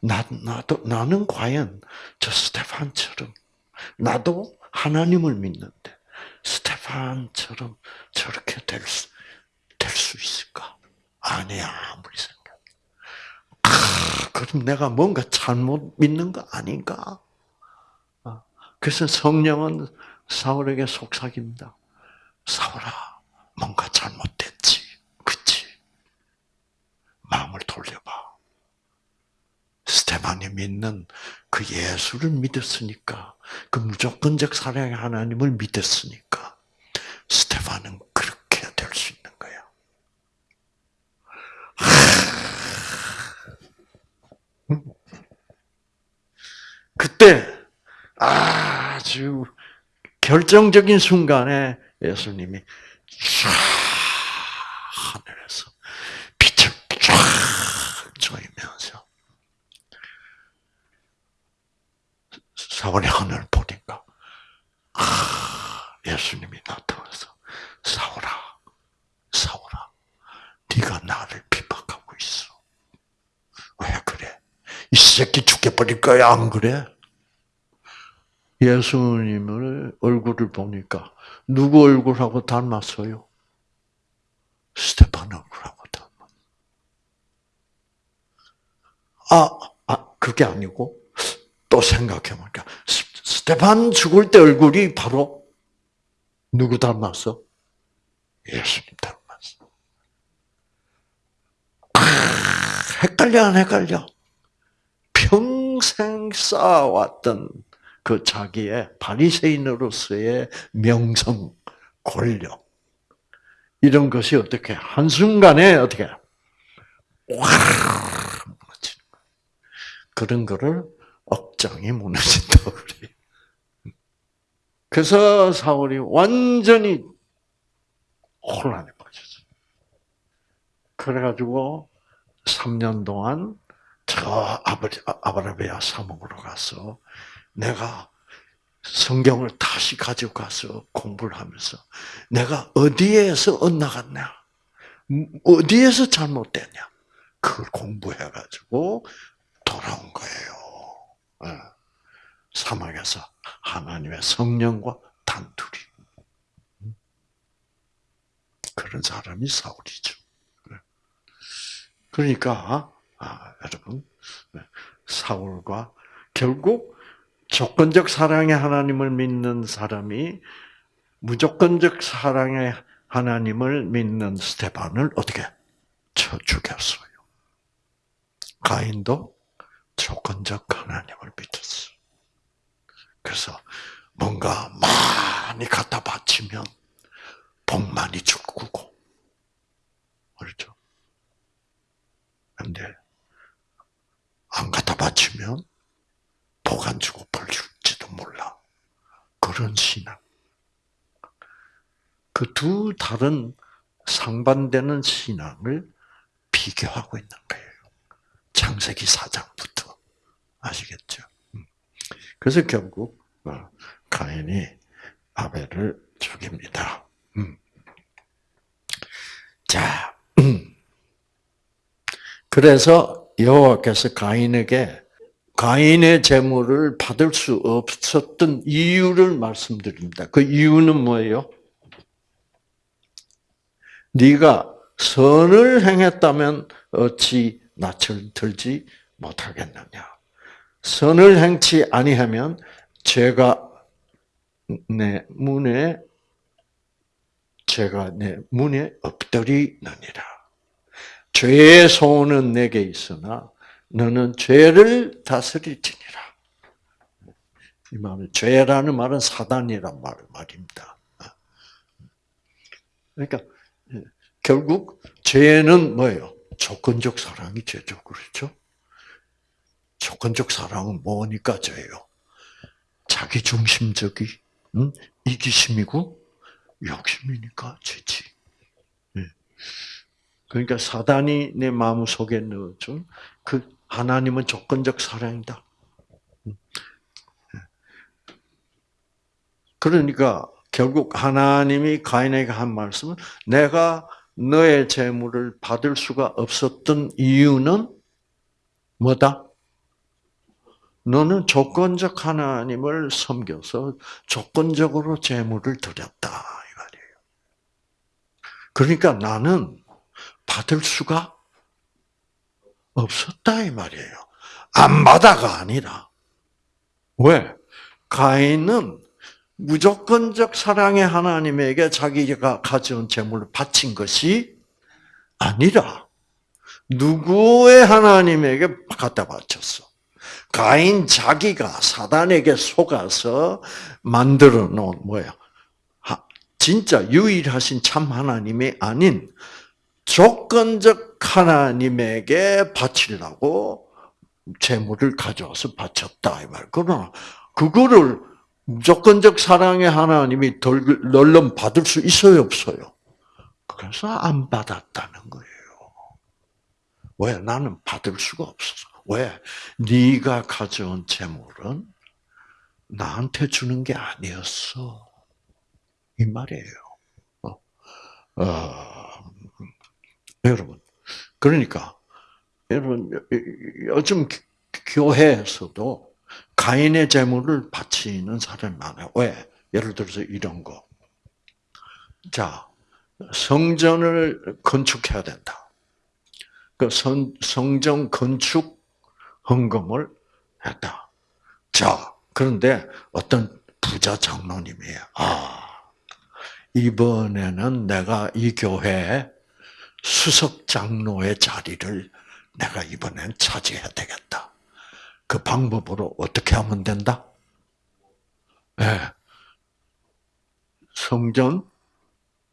[SPEAKER 1] 나, 나도, 나는 과연 저 스테판처럼, 나도 하나님을 믿는데, 스테판처럼 저렇게 될 수, 될 수 있을까? 아니야, 아무리 생각. 아, 그럼 내가 뭔가 잘못 믿는 거 아닌가? 어, 그래서 성령은 사울에게 속삭입니다. 사울아, 뭔가 잘못됐지. 사람을 돌려봐. 스테반이 믿는 그 예수를 믿었으니까, 그 무조건적 사랑의 하나님을 믿었으니까, 스테반은 그렇게 될 수 있는 거야. 그때 아주 결정적인 순간에 예수님이 사월의 하늘을 보니까 아 예수님이 나타나서 사울아 사울아 네가 나를 비박하고 있어 왜 그래 이 새끼 죽여버릴 거야 안 그래 예수님을 얼굴을 보니까 누구 얼굴하고 닮았어요 스테판 얼굴하고 닮았 아, 아 그게 아니고 또 생각해보니까 스테반 죽을 때 얼굴이 바로 누구 닮았어? 예수님 닮았어. 아, 헷갈려 안 헷갈려? 평생 쌓아왔던 그 자기의 바리새인으로서의 명성, 권력 이런 것이 어떻게 한 순간에 어떻게 확 그런 거를 업장이 무너진다 그래. 그래서 사울이 완전히 혼란에 빠졌어요. 그래가지고 3년 동안 저 아버지 아바라베아 사목으로 가서 내가 성경을 다시 가지고 가서 공부를 하면서 내가 어디에서 엇나갔냐, 음, 어디에서 잘못됐냐, 그걸 공부해가지고 돌아온 거예요. 예, 사막에서 하나님의 성령과 단둘이. 그런 사람이 사울이죠. 예. 그러니까 아, 여러분 예, 사울과 결국 조건적 사랑의 하나님을 믿는 사람이 무조건적 사랑의 하나님을 믿는 스테반을 어떻게 쳐 죽였어요. 가인도 조건적 하나님을 믿었어. 그래서 뭔가 많이 갖다 바치면 복 많이 주고 그렇죠? 근데 안 갖다 바치면 복 안 주고 벌 줄지도 몰라. 그런 신앙. 그 두 다른 상반되는 신앙을 비교하고 있는 거예요. 창세기 4장부터. 아시겠죠? 음. 그래서 결국 어, 가인이 아벨을 죽입니다. 음. 자, 음. 그래서 여호와께서 가인에게 가인의 재물을 받을 수 없었던 이유를 말씀드립니다. 그 이유는 뭐예요? 네가 선을 행했다면 어찌 낯을 들지 못하겠느냐. 선을 행치 아니하면 죄가 내 문에 죄가 내 문에 엎드리느니라. 죄의 소원은 내게 있으나 너는 죄를 다스릴지니라. 이 말은 죄라는 말은 사단이란 말 말입니다. 그러니까 결국 죄는 뭐예요? 조건적 사랑이 죄죠, 그렇죠? 조건적 사랑은 뭐니까 져요? 자기 중심적이, 응? 이기심이고, 욕심이니까 지지. 예. 그러니까 사단이 내 마음 속에 넣어준 그 하나님은 조건적 사랑이다. 예. 그러니까 결국 하나님이 가인에게 한 말씀은 내가 너의 재물을 받을 수가 없었던 이유는 뭐다? 너는 조건적 하나님을 섬겨서 조건적으로 재물을 드렸다. 이 말이에요. 그러니까 나는 받을 수가 없었다. 이 말이에요. 안 받아가 아니라. 왜? 가인은 무조건적 사랑의 하나님에게 자기가 가져온 재물을 바친 것이 아니라 누구의 하나님에게 갖다 바쳤어? 가인 자기가 사단에게 속아서 만들어 놓은 뭐야? 진짜 유일하신 참 하나님이 아닌 조건적 하나님에게 바치려고 재물을 가져와서 바쳤다 이 말. 그러나 그거를 무조건적 사랑의 하나님이 널름 받을 수 있어요 없어요? 그래서 안 받았다는 거예요. 왜 나는 받을 수가 없어. 왜? 네가 가져온 재물은 나한테 주는 게 아니었어. 이 말이에요. 어, 어, 여러분, 그러니까 여러분 요즘 교회에서도 가인의 재물을 바치는 사람이 많아요. 왜? 예를 들어서 이런 거. 자, 성전을 건축해야 된다. 그 성, 성전 건축 헌금을 했다. 자, 그런데 어떤 부자 장로님이 아 이번에는 내가 이 교회 수석 장로의 자리를 내가 이번엔 차지해야 되겠다. 그 방법으로 어떻게 하면 된다? 네. 성전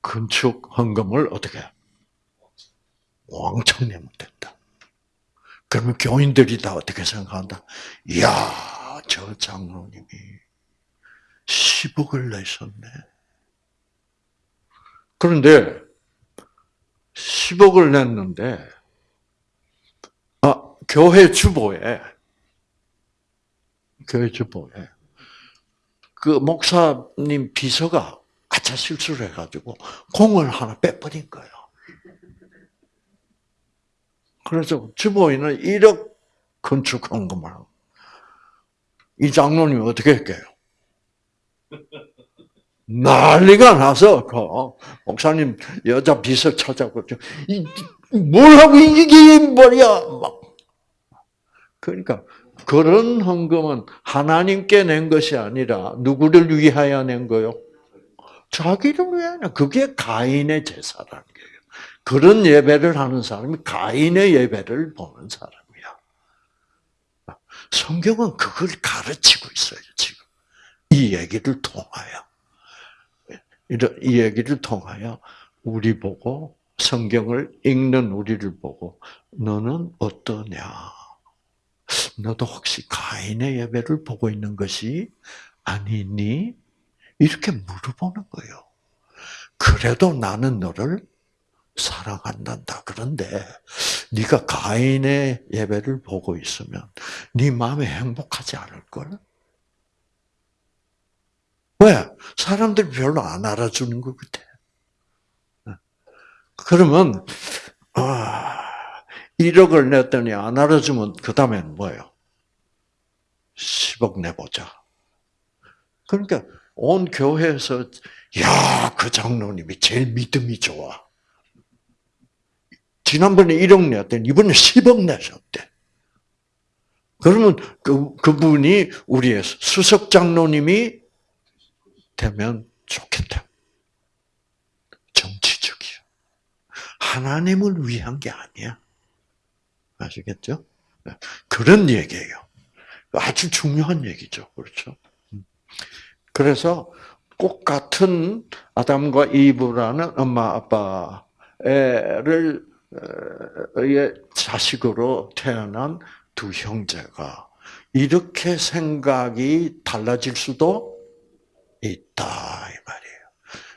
[SPEAKER 1] 건축 헌금을 어떻게 왕창 내면 된다. 그러면 교인들이 다 어떻게 생각한다? 이야, 저 장로님이 10억을 내셨네. 그런데 10억을 냈는데 아, 교회 주보에 교회 주보에 그 목사님 비서가 아차 실수를 해가지고 공을 하나 빼버린 거예요. 그래서 주보이는 1억 건축한 것만. 이장로님 어떻게 할게요? 난리가 나서, 그, 목사님 여자 비서 찾아고, 이, 뭘 하고 이게 뭐야! 막. 그러니까, 그런 헌금은 하나님께 낸 것이 아니라 누구를 위하여 낸 거요? 자기를 위하여. 그게 가인의 제사라는 거 그런 예배를 하는 사람이 가인의 예배를 보는 사람이야. 성경은 그걸 가르치고 있어요, 지금. 이 얘기를 통하여. 이 얘기를 통하여 우리 보고 성경을 읽는 우리를 보고 너는 어떠냐? 너도 혹시 가인의 예배를 보고 있는 것이 아니니? 이렇게 물어보는 거예요. 그래도 나는 너를 살아간단다. 그런데 네가 가인의 예배를 보고 있으면 네 마음이 행복하지 않을 걸. 왜? 사람들 별로 안 알아주는 것 같아. 그러면 아, 1억을 냈더니 안 알아주면 그 다음엔 뭐예요? 10억 내보자. 그러니까 온 교회에서 야그 장로님이 제일 믿음이 좋아. 지난번에 1억 냈더니 이번에 10억 내셨대. 그러면 그, 그분이 우리의 수석 장로님이 되면 좋겠다. 정치적이야. 하나님을 위한 게 아니야. 아시겠죠? 그런 얘기예요. 아주 중요한 얘기죠. 그렇죠? 그래서 똑 같은 아담과 이브라는 엄마 아빠를 의 자식으로 태어난 두 형제가 이렇게 생각이 달라질 수도 있다 이 말이에요.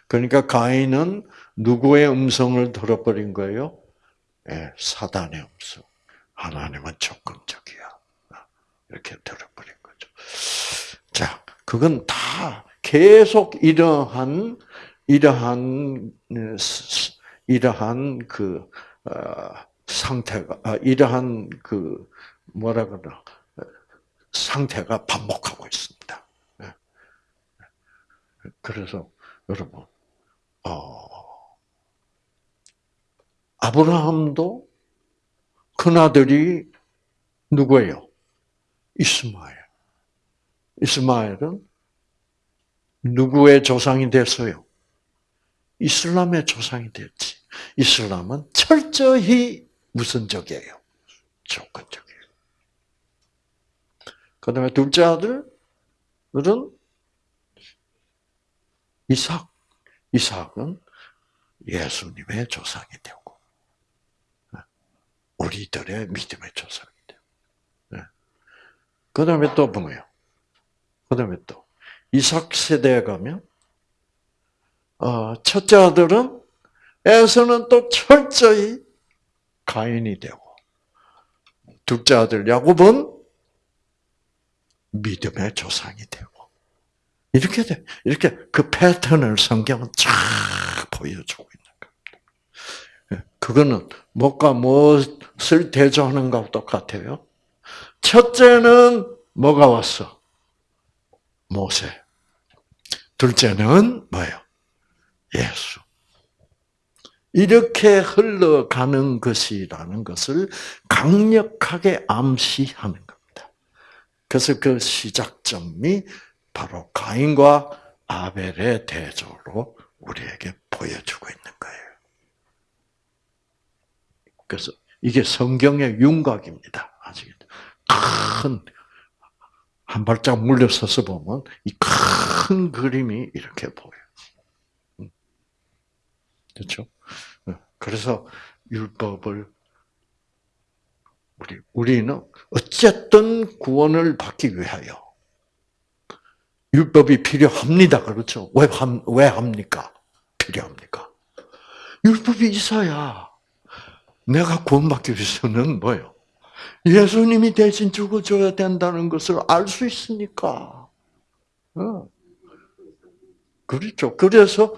[SPEAKER 1] 그러니까 가인은 누구의 음성을 들어버린 거예요? 네, 사단의 음성. 하나님은 조건적이야. 이렇게 들어버린 거죠. 자, 그건 다 계속 이러한 이러한 이러한 그 어, 상태가 아, 이러한 그 뭐라 그러나 상태가 반복하고 있습니다. 예. 그래서 여러분, 어, 아브라함도 큰아들이 누구예요? 이스마엘. 이스마엘은 누구의 조상이 됐어요? 이슬람의 조상이 됐지. 이슬람은 철저히 무선적이에요. 조건적이에요. 그 다음에 둘째 아들은 이삭. 이삭은 예수님의 조상이 되고, 우리들의 믿음의 조상이 되고. 예. 그 다음에 또 뭐예요? 그 다음에 또, 이삭 세대에 가면, 어, 첫째 아들은 에서는 또 철저히 가인이 되고 둘째 아들 야곱은 믿음의 조상이 되고 이렇게 돼 이렇게 그 패턴을 성경은 쫙 보여주고 있는 겁니다. 예, 그거는 뭐가 무엇을 대조하는 것과 똑같아요. 첫째는 뭐가 왔어? 모세. 둘째는 뭐예요? 예수. 이렇게 흘러가는 것이라는 것을 강력하게 암시하는 겁니다. 그래서 그 시작점이 바로 가인과 아벨의 대조로 우리에게 보여주고 있는 거예요. 그래서 이게 성경의 윤곽입니다. 아시겠죠? 큰, 한 발짝 물려서서 보면 이 큰 그림이 이렇게 보여요. 음. 그렇죠? 그래서 율법을 우리 우리는 어쨌든 구원을 받기 위하여 율법이 필요합니다. 그렇죠? 왜, 왜 합니까? 필요합니까? 율법이 있어야 내가 구원받기 위해서는 뭐요? 예수님이 대신 죽어줘야 된다는 것을 알 수 있으니까. 어. 그렇죠. 그래서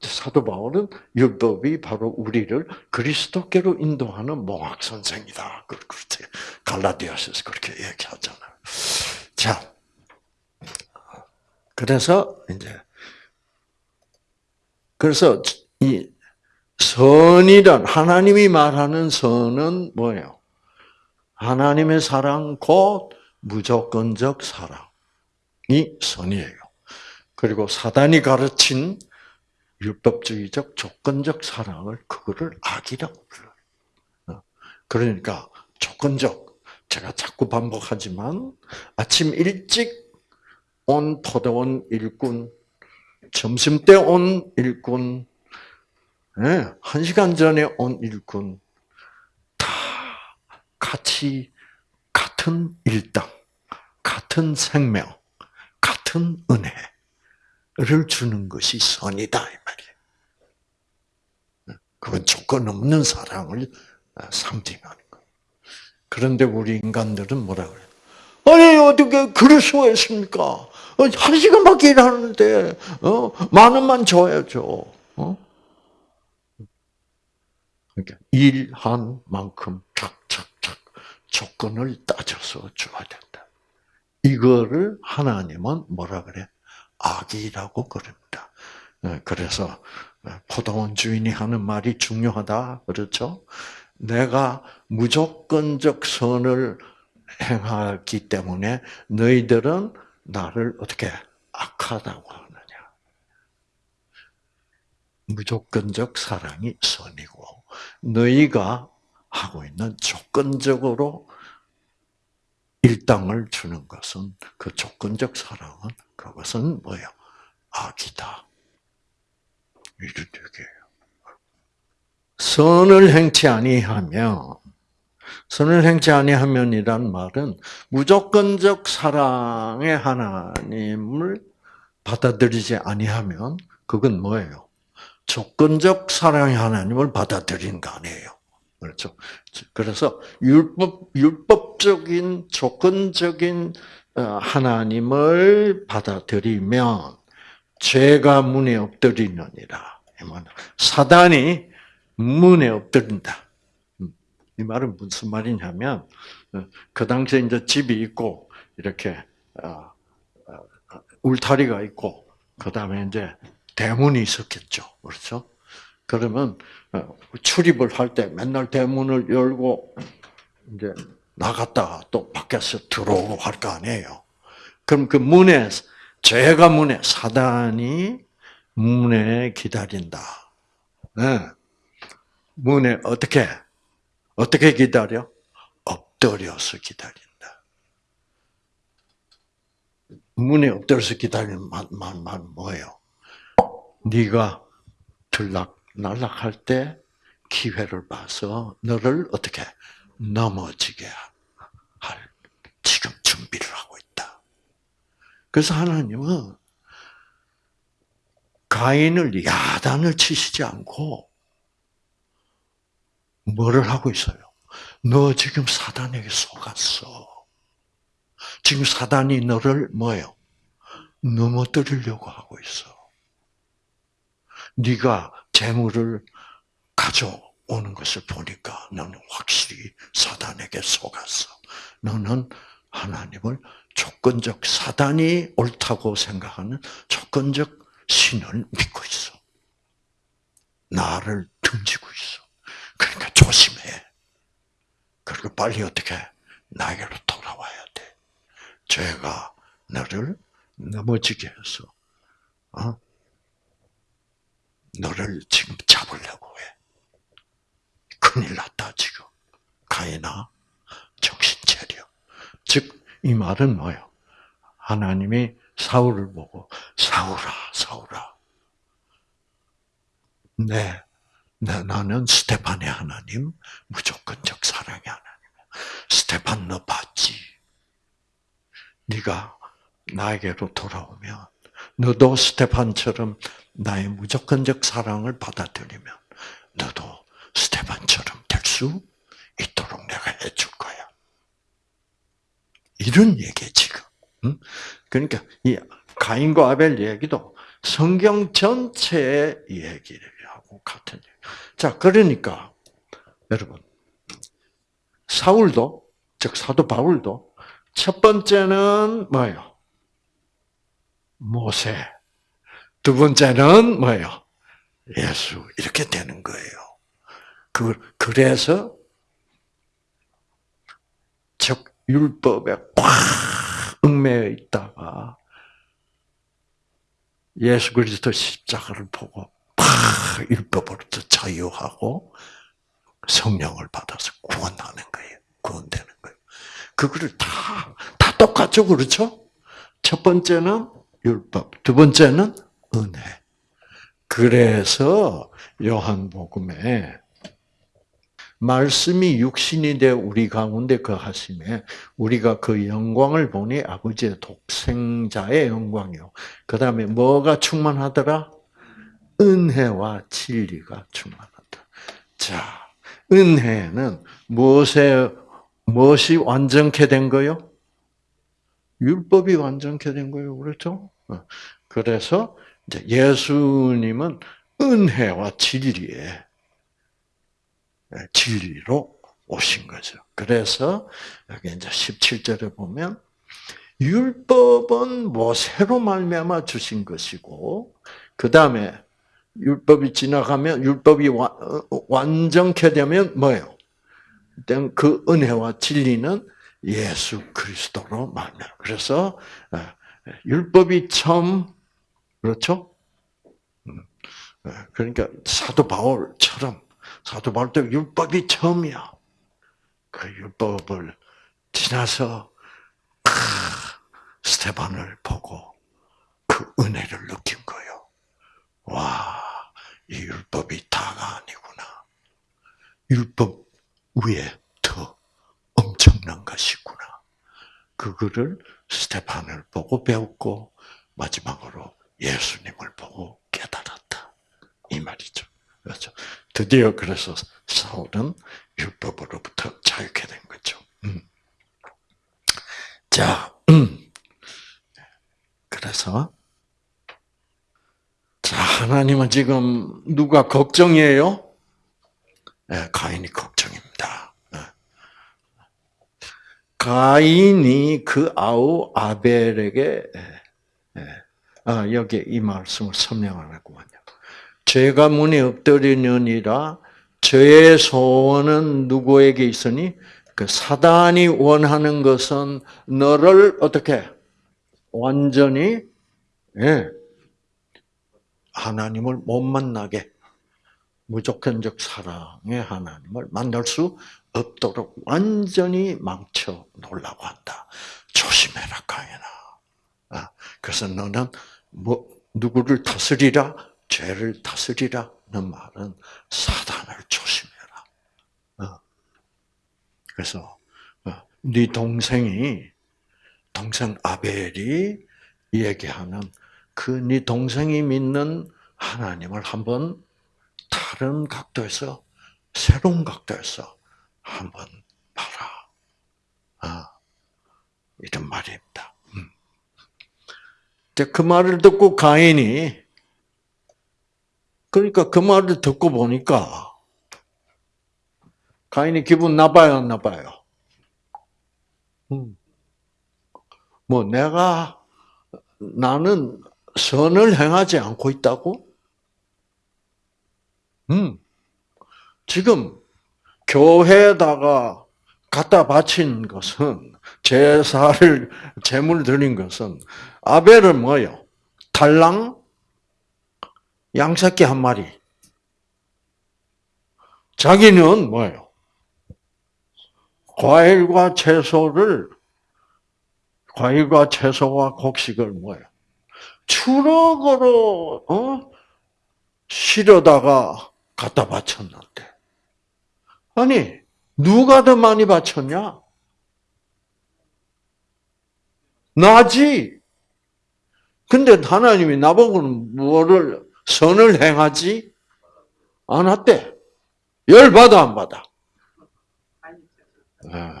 [SPEAKER 1] 사도 바울은 율법이 바로 우리를 그리스도께로 인도하는 몽학 선생이다. 그, 그렇게 갈라디아서에서 그렇게 얘기하잖아 자, 그래서 이제 그래서 이 선이란 하나님이 말하는 선은 뭐예요? 하나님의 사랑 곧 무조건적 사랑이 선이에요. 그리고 사단이 가르친 율법주의적 조건적 사랑을 그거를 악이라고 불러요. 어. 그러니까 조건적 제가 자꾸 반복하지만 아침 일찍 온 포도원 일꾼, 점심 때온 일꾼, 예, 한 시간 전에 온 일꾼 다 같이 같은 일당, 같은 생명, 같은 은혜. 를 주는 것이 선이다 이 말이에요. 그건 조건 없는 사랑을 상징하는 아, 거예요. 그런데 우리 인간들은 뭐라 그래요? 아니 어떻게 그럴 수가 있습니까? 어, 한 시간밖에 일하는데 어? 만 원만 줘야죠. 어? 그러니까 일한 만큼 착착착 조건을 따져서 줘야 된다. 이거를 하나님은 뭐라 그래? 악이라고 그럽니다. 어, 그래서 포도원 어, 주인이 하는 말이 중요하다. 그렇죠? 내가 무조건적 선을 행하기 때문에 너희들은 나를 어떻게 악하다고 하느냐. 무조건적 사랑이 선이고 너희가 하고 있는 조건적으로 일당을 주는 것은 그 조건적 사랑은 그것은 뭐예요? 악이다. 이주되게요. 선을 행치 아니하며 선을 행치 아니하면이란 말은 무조건적 사랑의 하나님을 받아들이지 아니하면 그건 뭐예요? 조건적 사랑의 하나님을 받아들인 거 아니에요. 그렇죠. 그래서 율법 율법적인 조건적인 어, 하나님을 받아들이면 죄가 문에 엎드리느니라. 사단이 문에 엎드린다. 음, 이 말은 무슨 말이냐면 어, 그 당시에 이제 집이 있고 이렇게 어, 울타리가 있고 그 다음에 이제 대문이 있었겠죠. 그렇죠? 그러면 어, 출입을 할 때 맨날 대문을 열고 이제 나갔다가 또 밖에서 들어오고 할 거 아니에요. 그럼 그 문에 죄가 문에 사단이 문에 기다린다. 네. 문에 어떻게 어떻게 기다려? 엎드려서 기다린다. 문에 엎드려서 기다리는 말만 뭐예요? 네가 들락 날락할 때 기회를 봐서 너를 어떻게 넘어지게 할 지금 준비를 하고 있다. 그래서 하나님은 가인을 야단을 치시지 않고 뭐를 하고 있어요? 너 지금 사단에게 속았어. 지금 사단이 너를 뭐예요? 넘어뜨리려고 하고 있어. 네가 재물을 가져오는 것을 보니까 너는 확실히 사단에게 속았어. 너는 하나님을 조건적 사단이 옳다고 생각하는 조건적 신을 믿고 있어. 나를 등지고 있어. 그러니까 조심해. 그리고 빨리 어떻게 나에게로 돌아와야 돼. 죄가 나를 넘어지게 해서 어? 너를 지금 잡으려고 해. 큰일 났다, 지금. 가인아, 정신 차려. 즉, 이 말은 뭐예요? 하나님이 사울을 보고, 사울아, 사울아. 네, 네 나는 스테판의 하나님, 무조건적 사랑의 하나님 스테판 너 봤지? 네가 나에게로 돌아오면 너도 스테판처럼 나의 무조건적 사랑을 받아들이면 너도 스테판처럼 될 수 있도록 내가 해줄 거야. 이런 얘기 지금. 그러니까 이 가인과 아벨 얘기도 성경 전체의 얘기를 하고 같은 얘기. 자, 그러니까 여러분 사울도 즉 사도 바울도 첫 번째는 뭐예요? 모세. 두 번째는 뭐예요? 예수. 이렇게 되는 거예요. 그, 그래서, 즉, 율법에 꽉 얽매여 있다가, 예수 그리스도 십자가를 보고, 팍! 율법으로부터 자유하고, 성령을 받아서 구원하는 거예요. 구원되는 거예요. 그거를 다, 다 똑같죠, 그렇죠? 첫 번째는 율법. 두 번째는 은혜. 그래서 요한복음에 말씀이 육신이 되 우리 가운데 그 하심에 우리가 그 영광을 보니 아버지의 독생자의 영광이요. 그 다음에 뭐가 충만하더라? 은혜와 진리가 충만하다. 자, 은혜는 무엇에 무엇이 완전케 된 거요? 율법이 완전케 된 거예요. 그렇죠? 어. 그래서 예수님은 은혜와 진리의 예, 진리로 오신 거죠. 그래서 여기 이제 17절에 보면 율법은 모세로 뭐 말미암아 주신 것이고 그 다음에 율법이 지나가면 율법이 어, 어, 완전케 되면 뭐예요? 그 은혜와 진리는 예수 그리스도로 말미암아. 그래서 율법이 처음 그렇죠? 음. 네, 그러니까 사도 바울처럼 사도 바울도 율법이 처음이야. 그 율법을 지나서 크, 스테반을 보고 그 은혜를 느낀 거요 와, 이 율법이 다가 아니구나. 율법 위에 더 엄청난 것이구나. 그거를 스테판을 보고 배웠고 마지막으로 예수님을 보고 깨달았다. 이 말이죠. 그렇죠. 드디어 그래서 사울은 율법으로부터 자유케 된 거죠. 음. 자, 음. 그래서 자 하나님은 지금 누가 걱정이에요? 네, 가인이 걱정입니다. 가인이 그 아우 아벨에게 예, 예. 아, 여기 이 말씀을 설명하는군요. 죄가 문이 엎드리느니라 죄의 소원은 누구에게 있으니 그 사단이 원하는 것은 너를 어떻게 완전히 예, 하나님을 못 만나게 무조건적 사랑의 하나님을 만날 수 없도록 완전히 망쳐 놓으려고 한다. 조심해라, 강연아. 그래서 너는 뭐 누구를 다스리라? 죄를 다스리라는 말은 사단을 조심해라. 어. 그래서 어, 네 동생이 동생 아벨이 얘기하는 그 네 동생이 믿는 하나님을 한번 다른 각도에서 새로운 각도에서 한번 봐라. 아, 이런 말입니다. 음. 그 말을 듣고 가인이 그러니까 그 말을 듣고 보니까 가인이 기분 나빠요, 안 나빠요. 음. 뭐 내가 나는 선을 행하지 않고 있다고? 음. 지금 교회에다가 갖다 바친 것은 제사를 제물 드린 것은 아벨은 뭐요? 달랑 양새끼 한 마리. 자기는 뭐예요? 과일과 채소를 과일과 채소와 곡식을 뭐예요? 추럭으로 어? 실어다가 갖다 바쳤는데 아니 누가 더 많이 바쳤냐? 나지. 근데 하나님이 나보고는 뭐를 선을 행하지 않았대. 열 받아 안 받아. 예.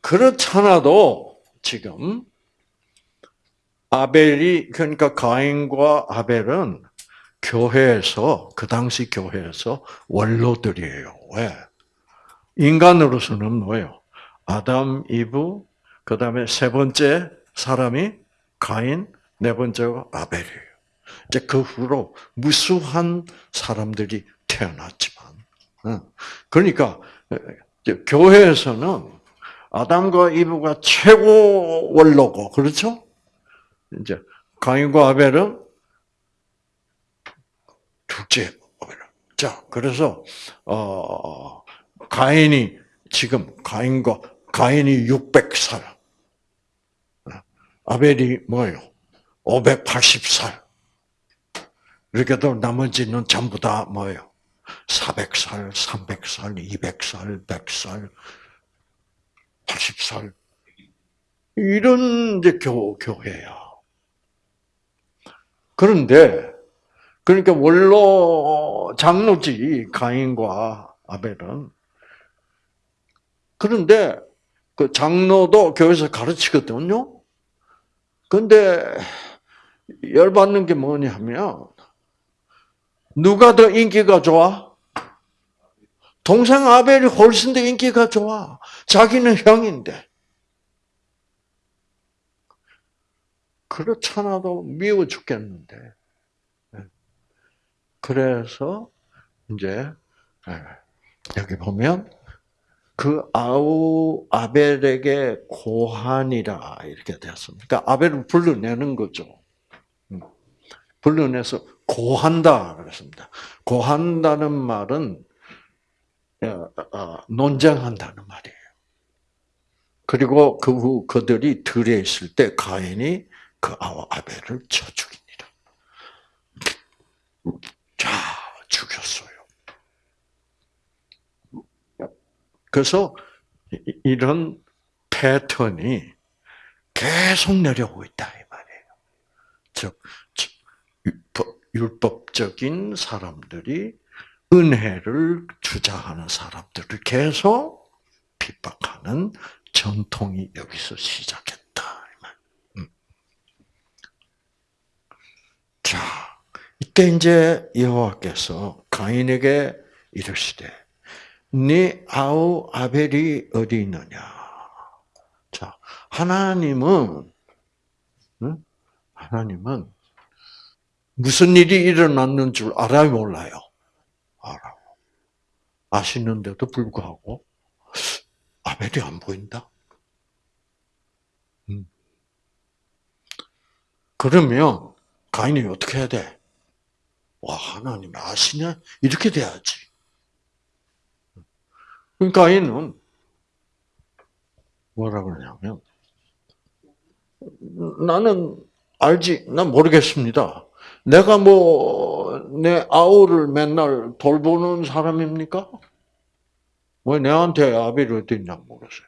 [SPEAKER 1] 그렇잖아도 지금 아벨이 그러니까 가인과 아벨은 교회에서 그 당시 교회에서 원로들이에요. 왜? 인간으로서는 뭐예요? 아담, 이브, 그 다음에 세 번째 사람이 가인, 네 번째가 아벨이에요. 이제 그 후로 무수한 사람들이 태어났지만, 그러니까 교회에서는 아담과 이브가 최고 원로고, 그렇죠? 이제 가인과 아벨은 둘째. 자, 그래서 어 가인이 지금 가인과 가인이 600살, 아벨이 뭐요? 580살. 이렇게 또 나머지는 전부 다 뭐예요? 400살, 300살, 200살, 100살, 80살. 이런 이제 교, 교회야. 그런데 그러니까 원로 장로지 가인과 아벨은 그런데 그 장로도 교회에서 가르치거든요. 근데 열받는 게 뭐냐면 누가 더 인기가 좋아? 동생 아벨이 훨씬 더 인기가 좋아. 자기는 형인데. 그렇잖아도 미워 죽겠는데. 그래서 이제 예, 여기 보면 그 아우 아벨에게 고한이라 이렇게 되었습니다. 그러니까 아벨을 불러내는 거죠. 음. 불러내서 고한다 그랬습니다. 고한다는 말은 예, 어, 논쟁한다는 말이에요. 그리고 그 후 그들이 들에 있을 때 가인이 그 아벨을 쳐 죽입니다. 다 죽였어요. 그래서 이런 패턴이 계속 내려오고 있다 이 말이에요. 즉, 율법적인 사람들이 은혜를 주장하는 사람들을 계속 핍박하는 전통이 여기서 시작했다. 음. 자, 이때 이제 여호와께서 가인에게 이르시되 네 아우 아벨이 어디 있느냐? 자, 하나님은 하나님은 무슨 일이 일어났는 줄 알아요, 몰라요? 알아요. 아시는데도 불구하고 아벨이 안 보인다. 음. 그러면 가인이 어떻게 해야 돼? 와 하나님 아시냐 이렇게 돼야지. 그러니까 아이는 뭐라 그러냐면 나는 알지 난 모르겠습니다. 내가 뭐 내 아우를 맨날 돌보는 사람입니까? 왜 내한테 아비를 어딨냐 모르세요.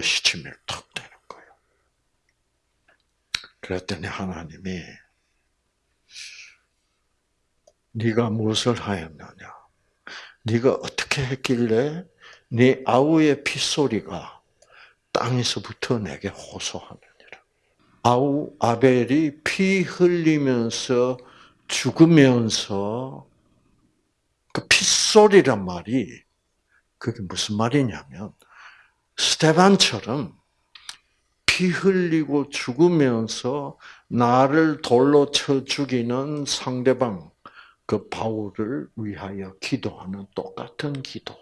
[SPEAKER 1] 시침을 탁 되는 거예요. 그랬더니 하나님이 네가 무엇을 하였느냐? 네가 어떻게 했길래 네 아우의 피소리가 땅에서부터 내게 호소하느니라. 아우 아벨이 피 흘리면서 죽으면서 그 피소리란 말이 그게 무슨 말이냐면 스테반처럼 피 흘리고 죽으면서 나를 돌로 쳐 죽이는 상대방 그 바울을 위하여 기도하는 똑같은 기도.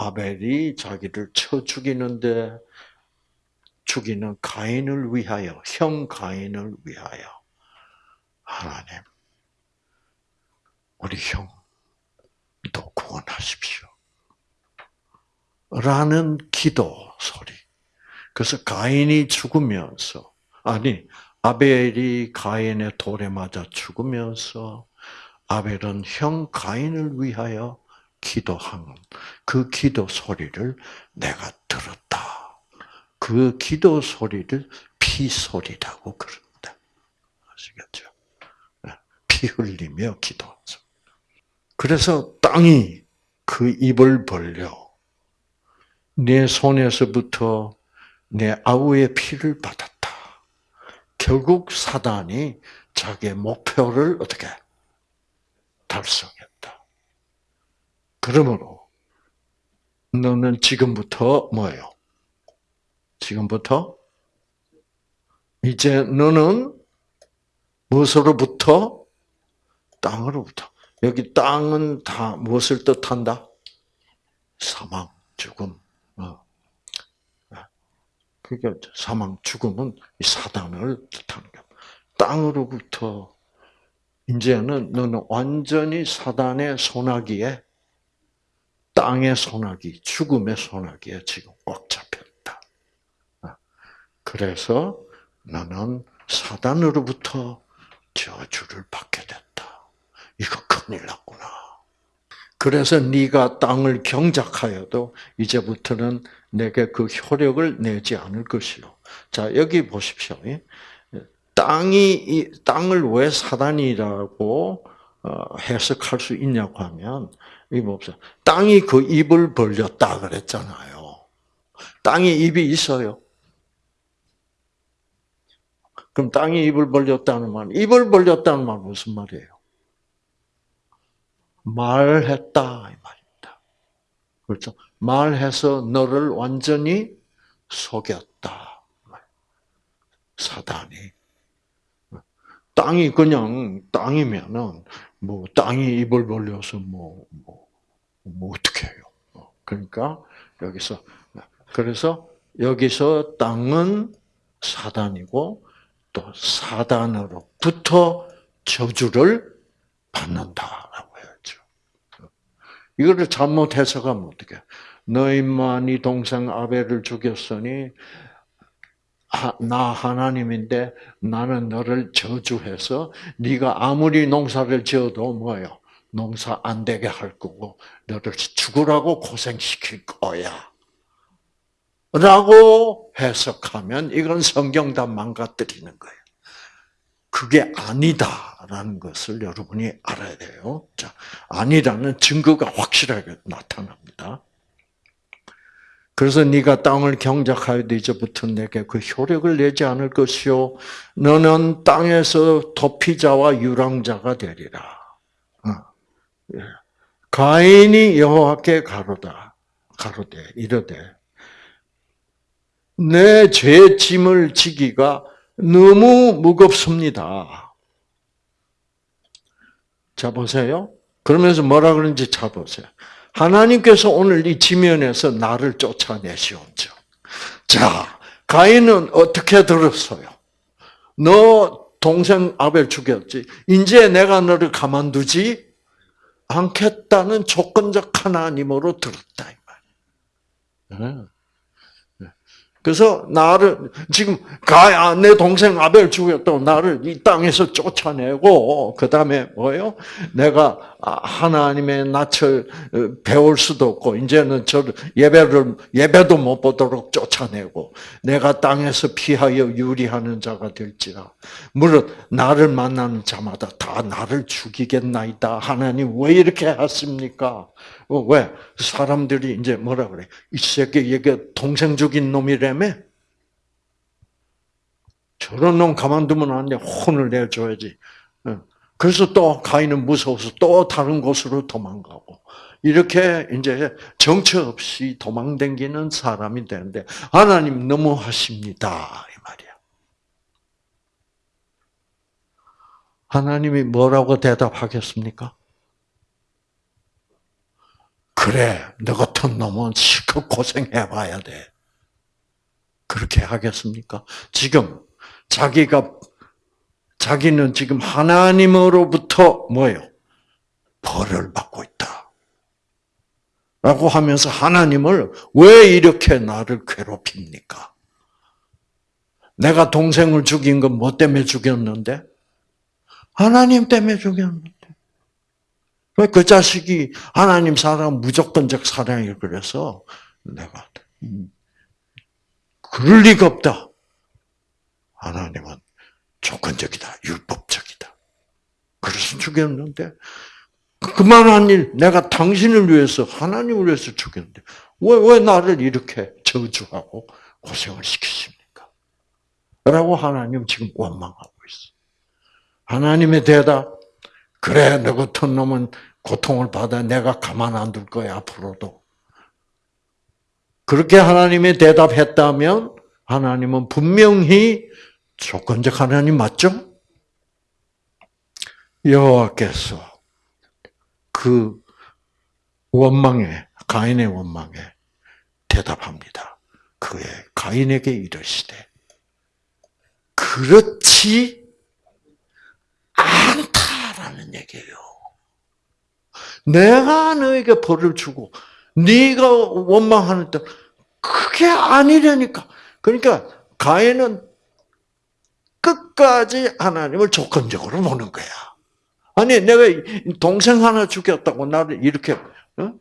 [SPEAKER 1] 아벨이 자기를 쳐 죽이는데 죽이는 가인을 위하여, 형 가인을 위하여 하나님, 우리 형도 구원하십시오. 라는 기도 소리. 그래서 가인이 죽으면서, 아니, 아벨이 가인의 돌에 맞아 죽으면서 아벨은 형 가인을 위하여 기도한 그 기도 소리를 내가 들었다. 그 기도 소리를 피 소리라고 그럽니다. 아시겠죠? 네, 피 흘리며 기도하죠. 그래서 땅이 그 입을 벌려 내 손에서부터 내 아우의 피를 받았다. 결국 사단이 자기의 목표를 어떻게 달성했다. 그러므로 너는 지금부터 뭐예요? 지금부터 이제 너는 무엇으로부터 땅으로부터 여기 땅은 다 무엇을 뜻한다? 사망, 죽음. 어. 그게 그러니까 사망, 죽음은 사단을 뜻하는 겁 땅으로부터 이제는 너는 완전히 사단의 소나기에 땅의 소나기, 죽음의 소나기에 지금 꽉 잡혔다. 아, 그래서 너는 사단으로부터 저주를 받게 됐다. 이거 큰일 났구나. 그래서 네가 땅을 경작하여도 이제부터는 내게 그 효력을 내지 않을 것이요. 자 여기 보십시오. 예. 땅이 땅을 왜 사단이라고 어, 해석할 수 있냐고 하면 이 뭡니까? 땅이 그 입을 벌렸다 그랬잖아요. 땅에 입이 있어요. 그럼 땅이 입을 벌렸다는 말, 입을 벌렸다는 말 무슨 말이에요? 말했다 이 말입니다. 그렇죠? 말해서 너를 완전히 속였다. 사단이 땅이 그냥 땅이면은 뭐 땅이 입을 벌려서 뭐뭐 뭐, 뭐, 뭐 어떻게 해요? 뭐. 그러니까 여기서 그래서 여기서 땅은 사단이고 또 사단으로부터 저주를 받는다라고. 이거를 잘못 해석하면 뭐 어떻게? 너희만이 동생 아벨을 죽였으니 나 하나님인데 나는 너를 저주해서 네가 아무리 농사를 지어도 뭐요? 농사 안 되게 할 거고 너를 죽으라고 고생시킬 거야. 라고 해석하면 이건 성경 다 망가뜨리는 거예요. 그게 아니다. 아니다라는 것을 여러분이 알아야 돼요. 자, 아니라는 증거가 확실하게 나타납니다. 그래서 네가 땅을 경작하여 이제부터 내게 그 효력을 내지 않을 것이요 너는 땅에서 도피자와 유랑자가 되리라. 어. 예. 가인이 여호와께 가로다 가로되 이르되 내 죄짐을 지기가 너무 무겁습니다. 자, 보세요. 그러면서 뭐라 그런지 자, 보세요. 하나님께서 오늘 이 지면에서 나를 쫓아내시온죠. 자, 가인은 어떻게 들었어요? 너 동생 아벨 죽였지. 이제 내가 너를 가만두지 않겠다는 조건적 하나님으로 들었다. 이 말. 그래서 나를 지금 가야 내 동생 아벨 죽였다고 나를 이 땅에서 쫓아내고 그 다음에 뭐요? 내가 아, 하나님의 낯을 어, 배울 수도 없고 이제는 저 예배를 예배도 못 보도록 쫓아내고 내가 땅에서 피하여 유리하는 자가 될지라 무릇 나를 만나는 자마다 다 나를 죽이겠나이다 하나님 왜 이렇게 하십니까? 어, 왜 사람들이 이제 뭐라 그래? 이 새끼 얘가 동생 죽인 놈이라며? 저런 놈 가만두면 안 돼. 혼을 내줘야지. 어. 그래서 또 가인은 무서워서 또 다른 곳으로 도망가고 이렇게 이제 정처 없이 도망댕기는 사람이 되는데 하나님 너무하십니다 이 말이야. 하나님이 뭐라고 대답하겠습니까? 그래, 너 같은 놈은 실컷 고생해봐야 돼. 그렇게 하겠습니까? 지금 자기가 자기는 지금 하나님으로부터 뭐예요? 벌을 받고 있다. 라고 하면서 하나님을 왜 이렇게 나를 괴롭힙니까? 내가 동생을 죽인 건 뭐 때문에 죽였는데? 하나님 때문에 죽였는데. 그 자식이 하나님 사랑, 무조건적 사랑이 그래서 내가, 음, 그럴 리가 없다. 하나님은 조건적이다. 율법적이다. 그래서 죽였는데 그만한 일 내가 당신을 위해서 하나님을 위해서 죽였는데 왜 왜 나를 이렇게 저주하고 고생을 시키십니까? 라고 하나님 지금 원망하고 있어. 하나님의 대답 그래 너 같은 놈은 고통을 받아 내가 가만 안 둘 거야 앞으로도. 그렇게 하나님의 대답했다면 하나님은 분명히 조건적 하나님 맞죠? 여호와께서 그 원망에 가인의 원망에 대답합니다. 그의 가인에게 이르시되 그렇지 않다라는 얘기예요. 내가 너에게 벌을 주고 네가 원망하는 때 그게 아니라니까. 그러니까 가인은 끝까지 하나님을 조건적으로 보는 거야. 아니 내가 동생 하나 죽였다고 나를 이렇게 어?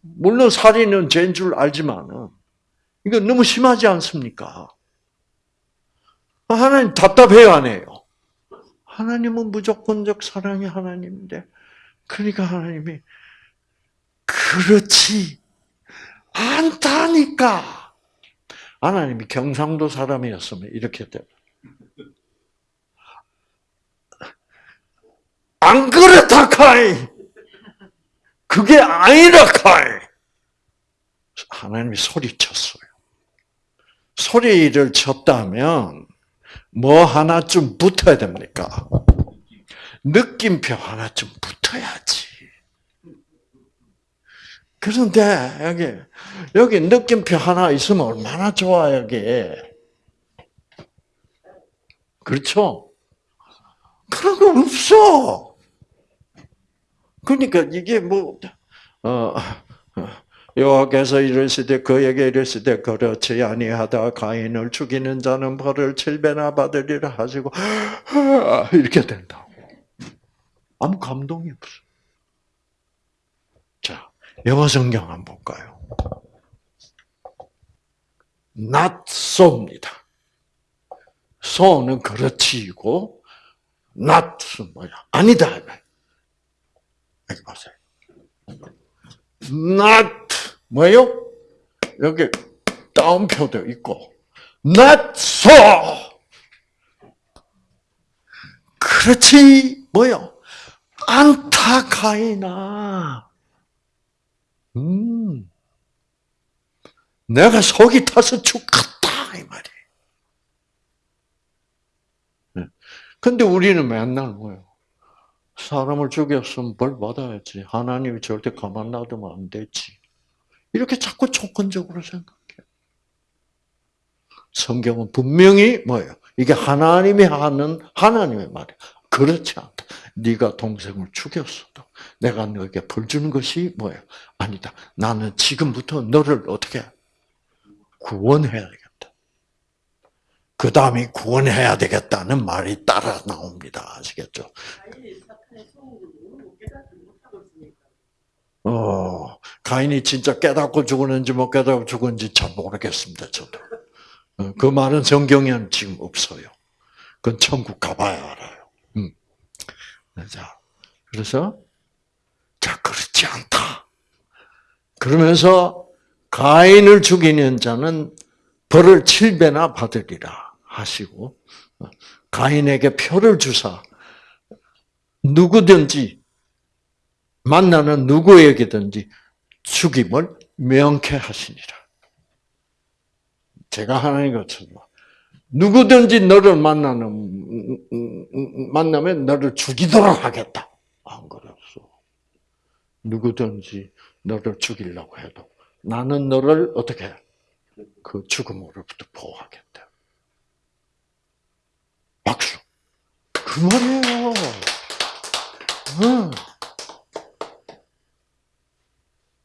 [SPEAKER 1] 물론 살인은 죄인 줄 알지만 이거 너무 심하지 않습니까? 하나님 답답해요 안 해요? 하나님은 무조건적 사랑의 하나님인데 그러니까 하나님이 그렇지 않다니까 하나님이 경상도 사람이었으면 이렇게 돼안 그렇다 카이. 그게 아니라 카이. 하나님이 소리쳤어요. 소리를 쳤다면 뭐 하나쯤 붙어야 됩니까? 느낌표 하나쯤 붙어야지. 그런데 여기 여기 느낌표 하나 있으면 얼마나 좋아 여기. 그렇죠? 그런 거 없어. 그러니까 이게 뭐, 어, 여호와께서 이랬을 때, 그에게 이랬을 때, 그렇지 아니하다 가인을 죽이는 자는 벌을 7배나 받으리라 하시고 이렇게 된다고. 아무 감동이 없어. 자, 영어 성경 한번 볼까요? not so입니다. so는 그렇지이고 not 뭐야? 아니다. 하지 마세요. Not 뭐예요? 여기 다운표도 있고 Not so. 그렇지 뭐요? 안타카이나. 음. 내가 속이 타서 죽겠다 이말이 네. 근데 우리는 맨날 뭐요? 사람을 죽였으면 벌 받아야지. 하나님이 절대 가만 놔두면 안 되지. 이렇게 자꾸 조건적으로 생각해. 성경은 분명히 뭐예요? 이게 하나님이 하는 하나님의 말이야. 그렇지 않다. 네가 동생을 죽였어도 내가 너에게 벌 주는 것이 뭐예요? 아니다. 나는 지금부터 너를 어떻게 구원해야 겠다그 다음이 구원해야 되겠다는 말이 따라 나옵니다. 아시겠죠? 어, 가인이 진짜 깨닫고 죽었는지 못 깨닫고 죽었는지 잘 모르겠습니다, 저도. 어, 그 말은 성경에는 지금 없어요. 그건 천국 가봐야 알아요. 음. 자, 그래서, 자, 그렇지 않다. 그러면서, 가인을 죽이는 자는 벌을 7배나 받으리라 하시고, 어, 가인에게 표를 주사, 누구든지 만나는 누구에게든지 죽임을 명쾌 하시니라. 제가 하나 것처럼 누구든지 너를 만나는 만나면 너를 죽이도록 하겠다. 안 그랬어. 누구든지 너를 죽이려고 해도 나는 너를 어떻게 그 죽음으로부터 보호하겠다. 박수. 그만해요.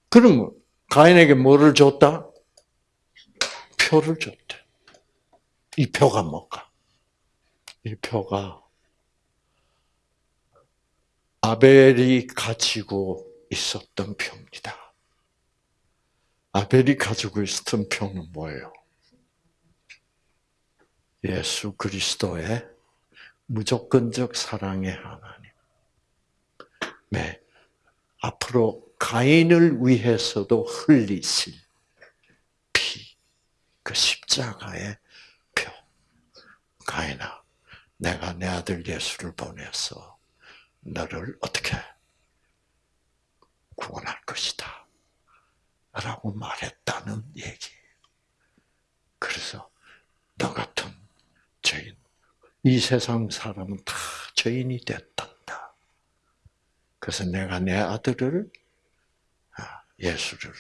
[SPEAKER 1] 그러면 가인에게 뭐를 줬다? 표를 줬다. 이 표가 뭘까? 이 표가 아벨이 가지고 있었던 표입니다. 아벨이 가지고 있었던 표는 뭐예요? 예수 그리스도의 무조건적 사랑의 하나님. 네. 앞으로 가인을 위해서도 흘리실 피, 그 십자가의 표. 가인아, 내가 내 아들 예수를 보내서 너를 어떻게 구원할 것이다. 라고 말했다는 얘기. 그래서 너 같은 죄인, 이 세상 사람은 다 죄인이 됐다. 그래서 내가 내 아들을 아, 예수를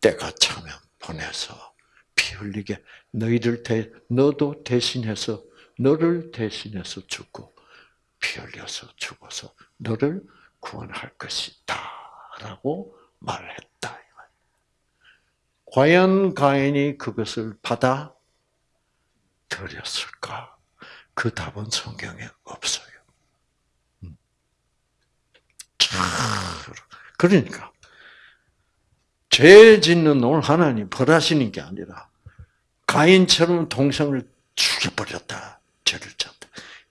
[SPEAKER 1] 때가 차면 보내서 피 흘리게 너희들 대, 너도 대신해서 너를 대신해서 죽고 피 흘려서 죽어서 너를 구원할 것이다라고 말했다. 과연 가인이 그것을 받아들였을까? 그 답은 성경에 없어요. 그러니까 죄 짓는 놈을 하나님 벌하시는 게 아니라 가인처럼 동생을 죽여버렸다. 죄를 졌다.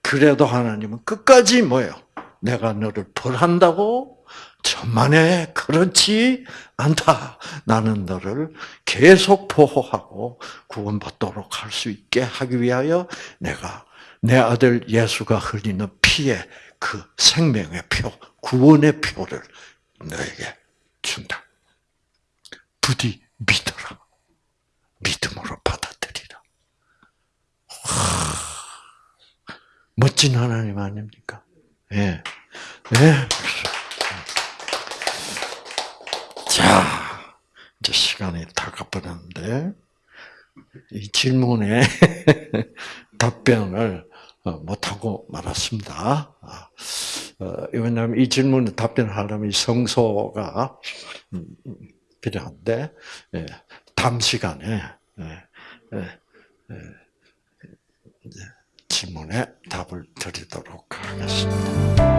[SPEAKER 1] 그래도 하나님은 끝까지 뭐요 내가 너를 벌한다고? 천만에 그렇지 않다. 나는 너를 계속 보호하고 구원받도록 할 수 있게 하기 위하여 내가 내 아들 예수가 흘리는 피의 그 생명의 표, 구원의 표를 너에게 준다. 부디 믿어라. 믿음으로 받아들이라. 와, 멋진 하나님 아닙니까? 예. 예. 자, 이제 시간이 다가버렸는데, 이 질문에 답변을 어, 못하고 말았습니다. 아, 어, 왜냐하면 이 질문에 답변하려면 성소가 음, 필요한데 예, 다음 시간에 예, 예, 질문에 답을 드리도록 하겠습니다.